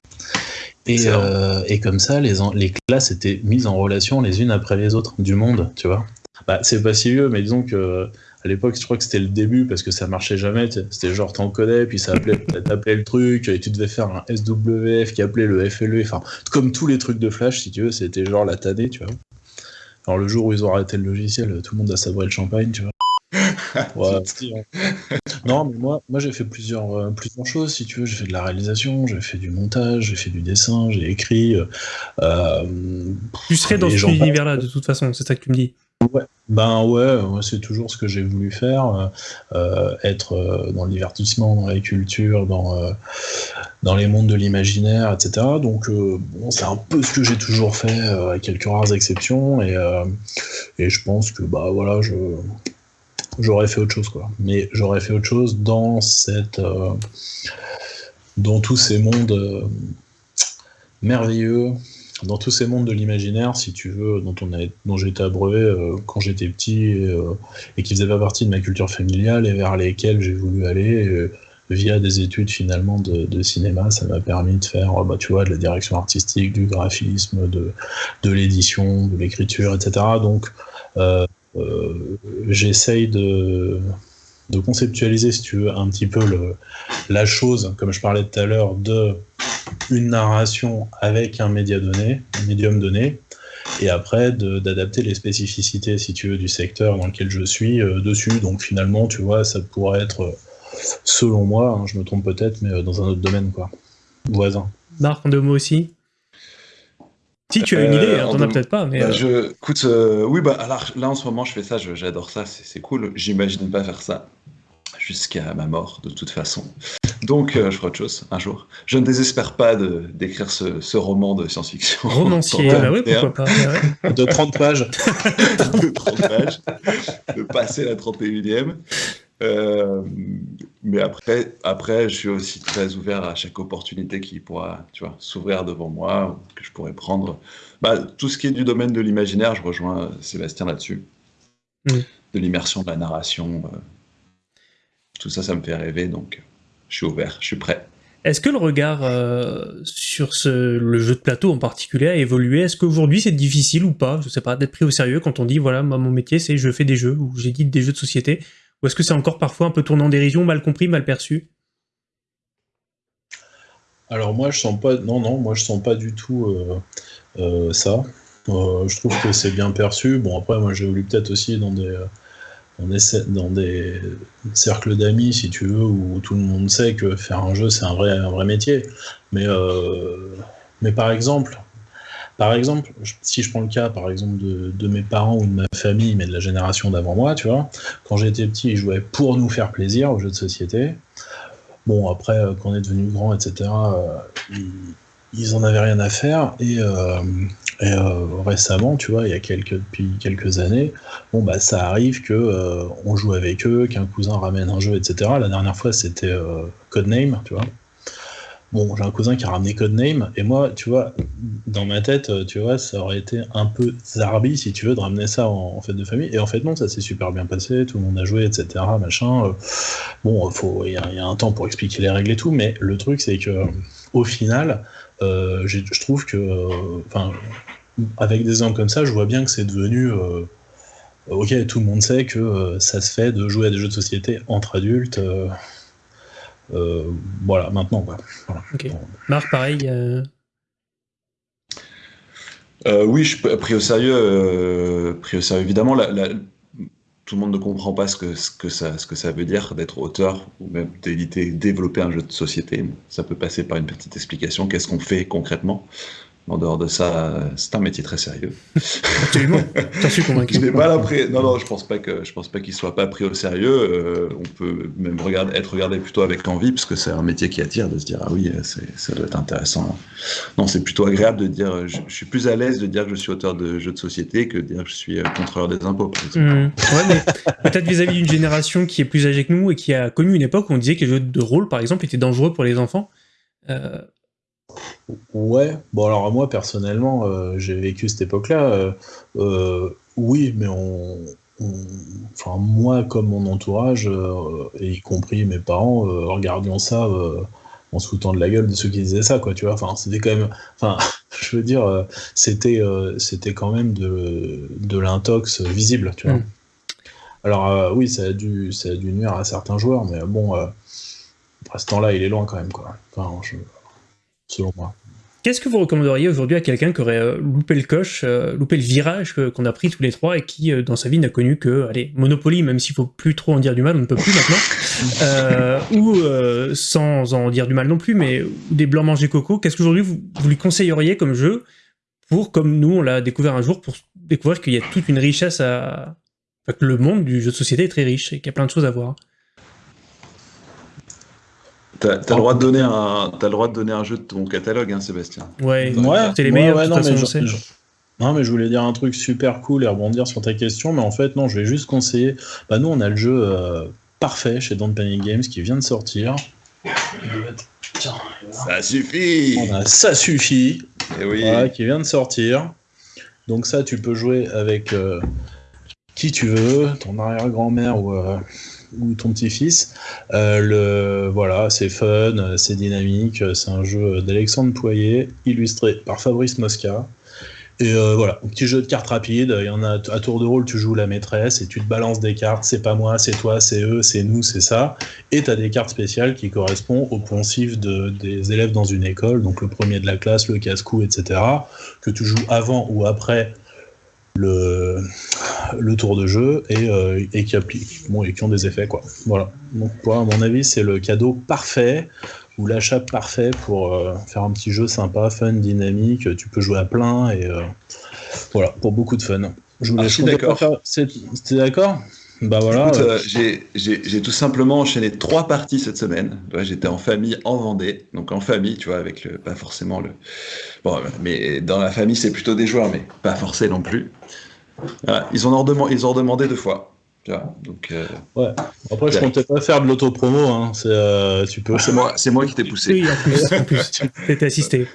Et, euh, et comme ça, les, les classes étaient mises en relation les unes après les autres du monde, tu vois. Bah, c'est pas si vieux, mais disons que à l'époque, je crois que c'était le début parce que ça marchait jamais. C'était genre t'en connais, puis ça appelait, t'appelait le truc, et tu devais faire un SWF qui appelait le FLE. Enfin, comme tous les trucs de Flash, si tu veux, c'était genre la tannée, tu vois. Alors le jour où ils ont arrêté le logiciel, tout le monde a sabré le champagne, tu vois. [laughs] non, mais moi, moi j'ai fait plusieurs, euh, plusieurs choses, si tu veux. J'ai fait de la réalisation, j'ai fait du montage, j'ai fait du dessin, j'ai écrit. Euh, tu serais dans cet univers-là, de toute façon, c'est ça que tu me dis. Ben ouais, c'est toujours ce que j'ai voulu faire, euh, euh, être euh, dans le divertissement, dans la culture, dans, dans les mondes de l'imaginaire, etc. Donc bon, c'est un peu ce que j'ai toujours fait, à quelques rares exceptions, et, et je pense que bah voilà, j'aurais fait autre chose quoi. Mais j'aurais fait autre chose dans cette dans tous ces mondes merveilleux dans tous ces mondes de l'imaginaire, si tu veux, dont, on a, dont j'ai été abreuvé euh, quand j'étais petit euh, et, qui faisaient pas partie de ma culture familiale et vers lesquels j'ai voulu aller, via des études finalement de, cinéma, ça m'a permis de faire, bah, tu vois, de la direction artistique, du graphisme, de, de l'édition, de l'écriture, etc. Donc, euh, euh, j'essaye de, de conceptualiser, si tu veux, un petit peu le, la chose, comme je parlais tout à l'heure, de une narration avec un média donné, un médium donné, et après d'adapter les spécificités, si tu veux, du secteur dans lequel je suis euh, dessus. Donc finalement, tu vois, ça pourrait être, selon moi, hein, je me trompe peut-être, mais dans un autre domaine, quoi. Voisin. Marc, en deux mots aussi? Si tu as une idée, euh, t'en as peut-être pas. Mais bah, euh. je, écoute, euh, oui, bah, alors là en ce moment je fais ça, j'adore ça, c'est cool. J'imagine pas faire ça jusqu'à ma mort de toute façon. Donc je ferai autre chose un jour. Je ne désespère pas d'écrire ce, ce, roman de science-fiction. Romancier, [laughs] bah oui, pourquoi pas. De 30 pages. [laughs] de 30 pages. De passer la 31e. Euh, mais après, après, je suis aussi très ouvert à chaque opportunité qui pourra, tu vois, s'ouvrir devant moi, que je pourrais prendre. Bah, tout ce qui est du domaine de l'imaginaire, je rejoins Sébastien là-dessus. Mm. De l'immersion, de la narration. Euh, tout ça, ça me fait rêver, donc je suis ouvert, je suis prêt. Est-ce que le regard euh, sur ce, le jeu de plateau en particulier a évolué? Est-ce qu'aujourd'hui c'est difficile ou pas? Je sais pas, d'être pris au sérieux quand on dit voilà, moi mon métier c'est je fais des jeux ou j'édite des jeux de société ou est-ce que c'est encore parfois un peu tournant en dérision, mal compris, mal perçu? Alors moi je sens pas, non non, moi je sens pas du tout euh, euh, ça. Euh, je trouve que c'est bien perçu. Bon après moi j'ai voulu peut-être aussi dans des dans des, cercles d'amis, si tu veux, où tout le monde sait que faire un jeu, c'est un vrai, métier. Mais, mais par exemple, par exemple, si je prends le cas, par exemple, de, mes parents ou de ma famille, mais de la génération d'avant moi, tu vois, quand j'étais petit, ils jouaient pour nous faire plaisir aux jeux de société. Bon, après, euh, quand on est devenu grand, etc., euh, ils, en avaient rien à faire. Et, euh, récemment, tu vois, il y a quelques, depuis quelques années, bon, bah, ça arrive que on joue avec eux, qu'un cousin ramène un jeu, etc. La dernière fois, c'était Codename, tu vois. Bon, j'ai un cousin qui a ramené Codename, et moi, tu vois, dans ma tête, euh, tu vois, ça aurait été un peu zarbi, si tu veux, de ramener ça en, fête de famille. Et en fait, non, ça s'est super bien passé, tout le monde a joué, etc., machin. Euh. bon, il y, a un temps pour expliquer les règles et tout, mais le truc, c'est que, au final, euh, je trouve que, enfin, avec des exemples comme ça, je vois bien que c'est devenu. ok, tout le monde sait que ça se fait de jouer à des jeux de société entre adultes. Euh, voilà, maintenant. Quoi. Marc, pareil. Euh, euh, oui, je pris au sérieux, pris au sérieux évidemment. tout le monde ne comprend pas ce que, ce que, ça, ce que ça veut dire d'être auteur ou même d'éditer, développer un jeu de société. Ça peut passer par une petite explication. Qu'est-ce qu'on fait concrètement? En dehors de ça, c'est un métier très sérieux. Absolument. J'en suis convaincu. je pas Non, non, je pense pas que je pense pas qu'il soit pas pris au sérieux. Euh, on peut même regarder, être regardé plutôt avec envie, parce que c'est un métier qui attire de se dire ah oui, ça doit être intéressant. Non, c'est plutôt agréable de dire. Je, suis plus à l'aise de dire que je suis auteur de jeux de société que de dire que je suis euh, contrôleur des impôts. Mmh. Ouais, mais peut-être vis-à-vis d'une génération qui est plus âgée que nous et qui a connu une époque où on disait que les jeux de rôle, par exemple, étaient dangereux pour les enfants. Euh, Ouais, bon alors moi personnellement, euh, j'ai vécu cette époque-là. Euh, euh, oui, mais on, enfin moi comme mon entourage, et y compris mes parents, regardions ça en se foutant de la gueule de ceux qui disaient ça, quoi. Tu vois, enfin c'était quand même, enfin [laughs] je veux dire, c'était c'était quand même de, de l'intox visible, tu vois. Mm. Alors oui, ça a dû ça a dû nuire à certains joueurs, mais bon, à ce temps-là, il est loin quand même, quoi. Enfin, selon moi. Qu'est-ce que vous recommanderiez aujourd'hui à quelqu'un qui aurait euh, loupé le coche, euh, loupé le virage qu'on a pris tous les trois et qui, euh, dans sa vie, n'a connu que, allez, Monopoly, même s'il faut plus trop en dire du mal, on ne peut plus maintenant, [laughs] ou sans en dire du mal non plus, mais des blancs mangés coco, qu'est-ce qu'aujourd'hui vous, vous lui conseilleriez comme jeu pour, comme nous, on l'a découvert un jour, pour découvrir qu'il y a toute une richesse à... Enfin, que le monde du jeu de société est très riche et qu'il y a plein de choses à voir? T'as as le droit de donner un, as le droit de donner un jeu de ton catalogue, hein, Sébastien. Ouais, ouais c'est les meilleurs. Ouais, non, mais je, non, mais je voulais dire un truc super cool et rebondir sur ta question, mais en fait, non, je vais juste conseiller. Bah, nous, on a le jeu euh, parfait chez Don't Panic Games qui vient de sortir. ça suffit. ça suffit. Et eh oui. qui vient de sortir. Donc ça, tu peux jouer avec euh, qui tu veux, ton arrière-grand-mère ou, euh, ou ton petit-fils. le voilà, c'est fun, c'est dynamique, c'est un jeu d'Alexandre Poyer, illustré par Fabrice Mosca. Et euh, voilà, un petit jeu de cartes rapide. Il y en a à tour de rôle, tu joues la maîtresse et tu te balances des cartes. C'est pas moi, c'est toi, c'est eux, c'est nous, c'est ça. Et tu as des cartes spéciales qui correspondent aux poncifs de, des élèves dans une école. Donc le premier de la classe, le casse-cou, etc. Que tu joues avant ou après le, le tour de jeu et, euh, et qui appliquent, bon, et qui ont des effets quoi. Voilà. Donc pour à mon avis, c'est le cadeau parfait ou l'achat parfait pour euh, faire un petit jeu sympa, fun, dynamique. Tu peux jouer à plein et euh, voilà, pour beaucoup de fun. Je ah, d'accord. C'était d'accord? Bah voilà. Euh, j'ai tout simplement enchaîné trois parties cette semaine. J'étais en famille en Vendée, donc en famille, tu vois, avec le, pas forcément le. Bon, mais dans la famille, c'est plutôt des joueurs, mais pas forcément non plus. Ils, ont ils ont demandé deux fois donc, euh, ouais. Après, je comptais pas faire de l'autopromo. Hein. C'est, euh, tu peux. c'est moi, c'est moi qui t'ai poussé. Oui, en plus, t'es assisté.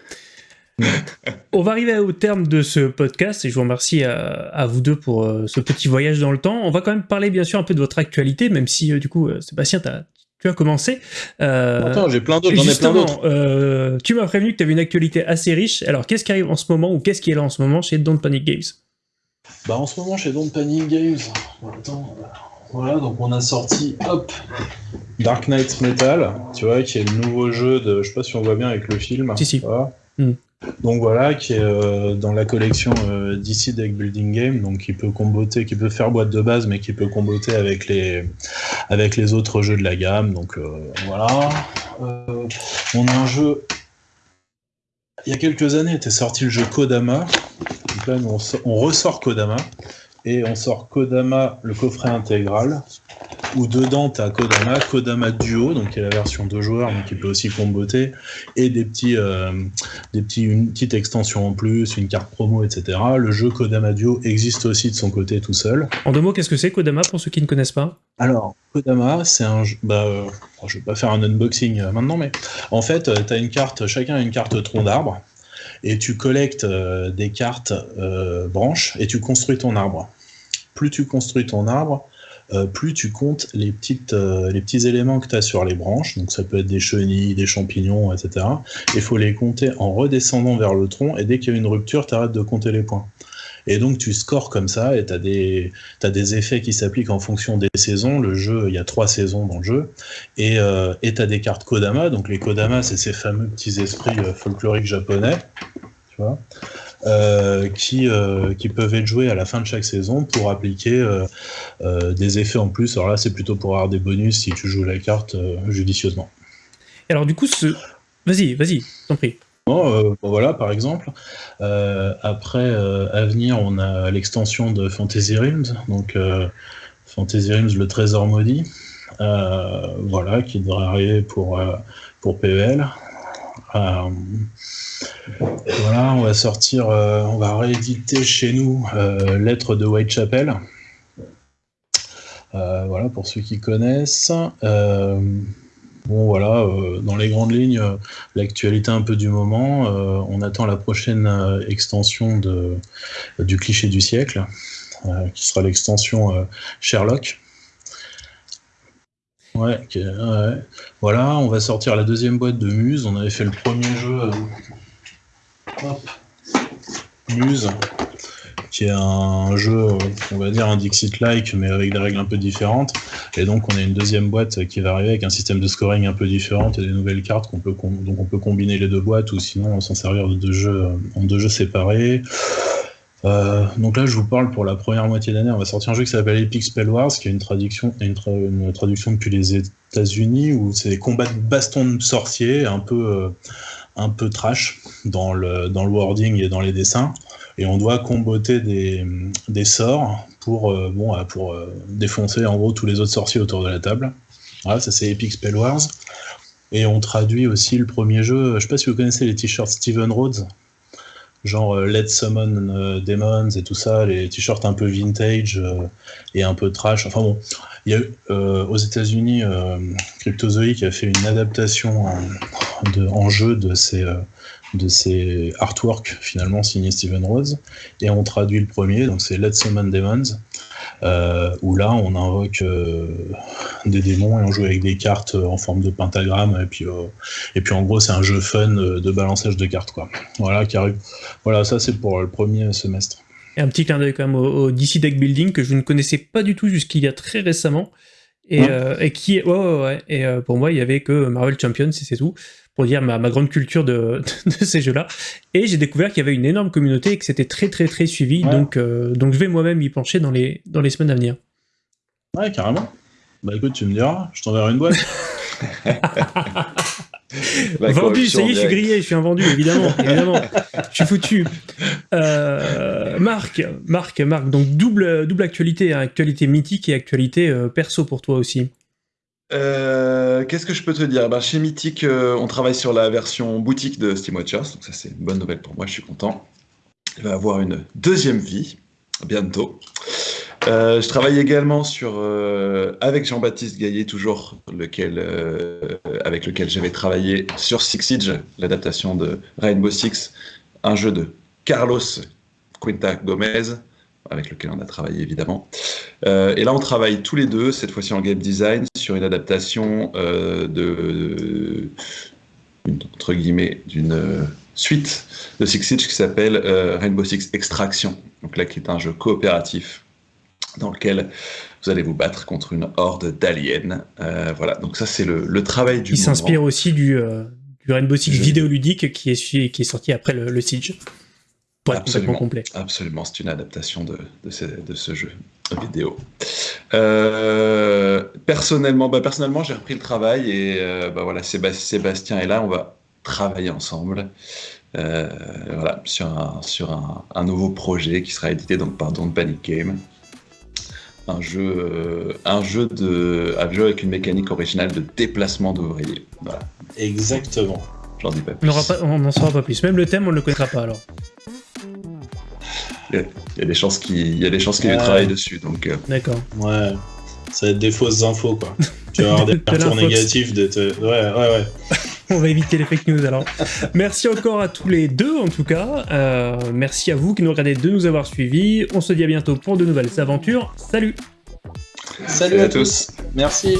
On va arriver au terme de ce podcast et je vous remercie à, vous deux pour euh, ce petit voyage dans le temps. On va quand même parler bien sûr un peu de votre actualité, même si du coup, Sébastien, tu as commencé. Attends, j'ai plein d'autres. J'en ai plein d'autres. tu m'as prévenu que tu avais une actualité assez riche. Alors, qu'est-ce qui arrive en ce moment ou qu'est-ce qui est là en ce moment chez Don't Panic Games? Bah en ce moment chez Don't Panic Games, voilà, donc on a sorti hop Dark Knight Metal, tu vois, qui est le nouveau jeu de, je sais pas si on voit bien avec le film. Si si. Hmm. Donc voilà, qui est euh, dans la collection euh, DC Deck Building Game, donc qui peut comboter, qui peut faire boîte de base, mais qui peut comboter avec les autres jeux de la gamme. Donc euh, voilà. on a un jeu. Il y a quelques années était sorti le jeu Kodama, on, ressort Kodama et on sort Kodama, le coffret intégral, où dedans tu as Kodama, Kodama Duo, donc qui est la version de joueurs, mais qui peut aussi comboter, et des petits, euh, des petits, une petite extension en plus, une carte promo, etc. Le jeu Kodama Duo existe aussi de son côté tout seul. En deux mots, qu'est-ce que c'est Kodama pour ceux qui ne connaissent pas? Alors, Kodama, c'est un jeu. Bah, euh, je vais pas faire un unboxing euh, maintenant, mais en fait, tu as une carte, chacun a une carte tronc d'arbre et tu collectes euh, des cartes euh, branches et tu construis ton arbre. Plus tu construis ton arbre, euh, plus tu comptes les, petites, les petits éléments que tu as sur les branches, donc ça peut être des chenilles, des champignons, etc. Il faut les compter en redescendant vers le tronc, et dès qu'il y a une rupture, tu arrêtes de compter les points. Et donc tu scores comme ça, et tu as, as, des effets qui s'appliquent en fonction des saisons. Le jeu, il y a trois saisons dans le jeu. Et euh, tu as des cartes Kodama. Donc les Kodama, c'est ces fameux petits esprits euh, folkloriques japonais. Tu vois? Euh, qui, euh, qui peuvent être joués à la fin de chaque saison pour appliquer des effets en plus. Alors là, c'est plutôt pour avoir des bonus si tu joues la carte judicieusement. Alors du coup, ce... vas-y, vas-y, t'en prie. Euh, voilà, par exemple. Euh, après, euh, à venir, on a l'extension de Fantasy Realms, donc Fantasy Realms, le trésor maudit, voilà, qui devrait arriver pour, pour PEL. Voilà, on va sortir, on va rééditer chez nous Lettres de Whitechapel. voilà, pour ceux qui connaissent. Voilà, euh, dans les grandes lignes, euh, l'actualité un peu du moment. Euh, on attend la prochaine extension du cliché du siècle, qui sera l'extension Sherlock. Ouais, voilà, on va sortir la deuxième boîte de Muse. On avait fait le premier jeu. Hop. Muse qui est un jeu, on va dire un Dixit-like, mais avec des règles un peu différentes. Et donc, on a une deuxième boîte qui va arriver avec un système de scoring un peu différent et des nouvelles cartes qu'on donc on peut combiner les deux boîtes ou sinon s'en servir de deux jeux, en deux jeux séparés. Euh, donc là, je vous parle pour la première moitié d'année. On va sortir un jeu qui s'appelle Epic Spell Wars, qui est une traduction, une, traduction depuis les États-Unis, où c'est des combats de bastons de sorciers, un peu, euh, un peu trash dans le, dans wording et dans les dessins et on doit comboter des, des sorts pour, euh, bon, pour euh, défoncer en gros tous les autres sorciers autour de la table. Voilà, ça c'est Epic Spell Wars. Et on traduit aussi le premier jeu, je sais pas si vous connaissez les t-shirts Steven Rhodes, genre euh, Let's Summon Demons et tout ça, les t-shirts un peu vintage et un peu trash. Enfin bon, il y a aux États-Unis Cryptozoic a fait une adaptation en, de, en jeu de ces, euh, de ces artworks finalement signés Steven Rose. Et on traduit le premier, donc c'est Let's Summon Demons, euh, où là on invoque euh, des démons et on joue avec des cartes en forme de pentagramme. Et puis, et puis en gros, c'est un jeu fun de balançage de cartes. Quoi. Voilà, qui arrive. voilà, ça c'est pour le premier semestre. Et un petit clin d'œil quand même au, DC Deck Building que je ne connaissais pas du tout jusqu'il y a très récemment. Et, hein et qui est. Ouais, ouais, ouais. Et pour moi, il y avait que Marvel Champions, et c'est tout pour dire ma, grande culture [laughs] de, ces jeux-là. Et j'ai découvert qu'il y avait une énorme communauté et que c'était très très très suivi. Donc, euh, donc je vais moi-même y pencher dans les, dans les semaines à venir. Ouais, carrément. Bah écoute, tu me diras, je t'enverrai une boîte. [laughs] vendu, ça y est, je suis grillé, je suis un vendu, évidemment, [laughs] évidemment. je suis foutu. Euh, Marc, Marc, Marc, donc double, double actualité, hein, actualité mythique et actualité euh, perso pour toi aussi. Euh, qu'est-ce que je peux te dire? Bah, Chez Mythic, euh, on travaille sur la version boutique de Steam Watchers, donc ça c'est une bonne nouvelle pour moi, je suis content. Il va avoir une deuxième vie, bientôt. Euh, je travaille également sur, avec Jean-Baptiste Gaillet, toujours, avec lequel j'avais travaillé sur Six Siege, l'adaptation de Rainbow Six, un jeu de Carlos Quinta Gomez, avec lequel on a travaillé évidemment. Euh, et là, on travaille tous les deux, cette fois-ci en game design, sur une adaptation euh, de, entre guillemets, d'une euh, suite de Six Siege qui s'appelle Rainbow Six Extraction. Donc là, qui est un jeu coopératif dans lequel vous allez vous battre contre une horde d'aliens. voilà, donc ça, c'est le, travail du. Il s'inspire aussi du, du, Rainbow Six vidéoludique qui est, qui est sorti après le, le Siege absolument, complet. Absolument, c'est une adaptation de, de, ce, de, ce, jeu vidéo. Euh, personnellement, bah, personnellement j'ai repris le travail et euh, bah, voilà, Sébastien est là, on va travailler ensemble. Euh, voilà, sur, un, sur un, un, nouveau projet qui sera édité donc, par Don't Panic Game. Un jeu, un, jeu de, un jeu avec une mécanique originale de déplacement d'ouvriers. Voilà. Exactement. J'en dis pas plus. On n'en saura pas plus. Même le thème, on ne le connaîtra pas alors. Il y a des chances qu'il y a des chances qu'il travaille dessus. Donc. Euh. D'accord. Ouais. Ça va être des fausses infos quoi. tu vas avoir [laughs] des retours négatifs de Ouais, ouais, ouais. [laughs] On va éviter les fake news alors. merci encore à tous les deux en tout cas. Euh, merci à vous qui nous regardez de nous avoir suivis. On se dit à bientôt pour de nouvelles aventures. Salut Salut, à, tous. Merci.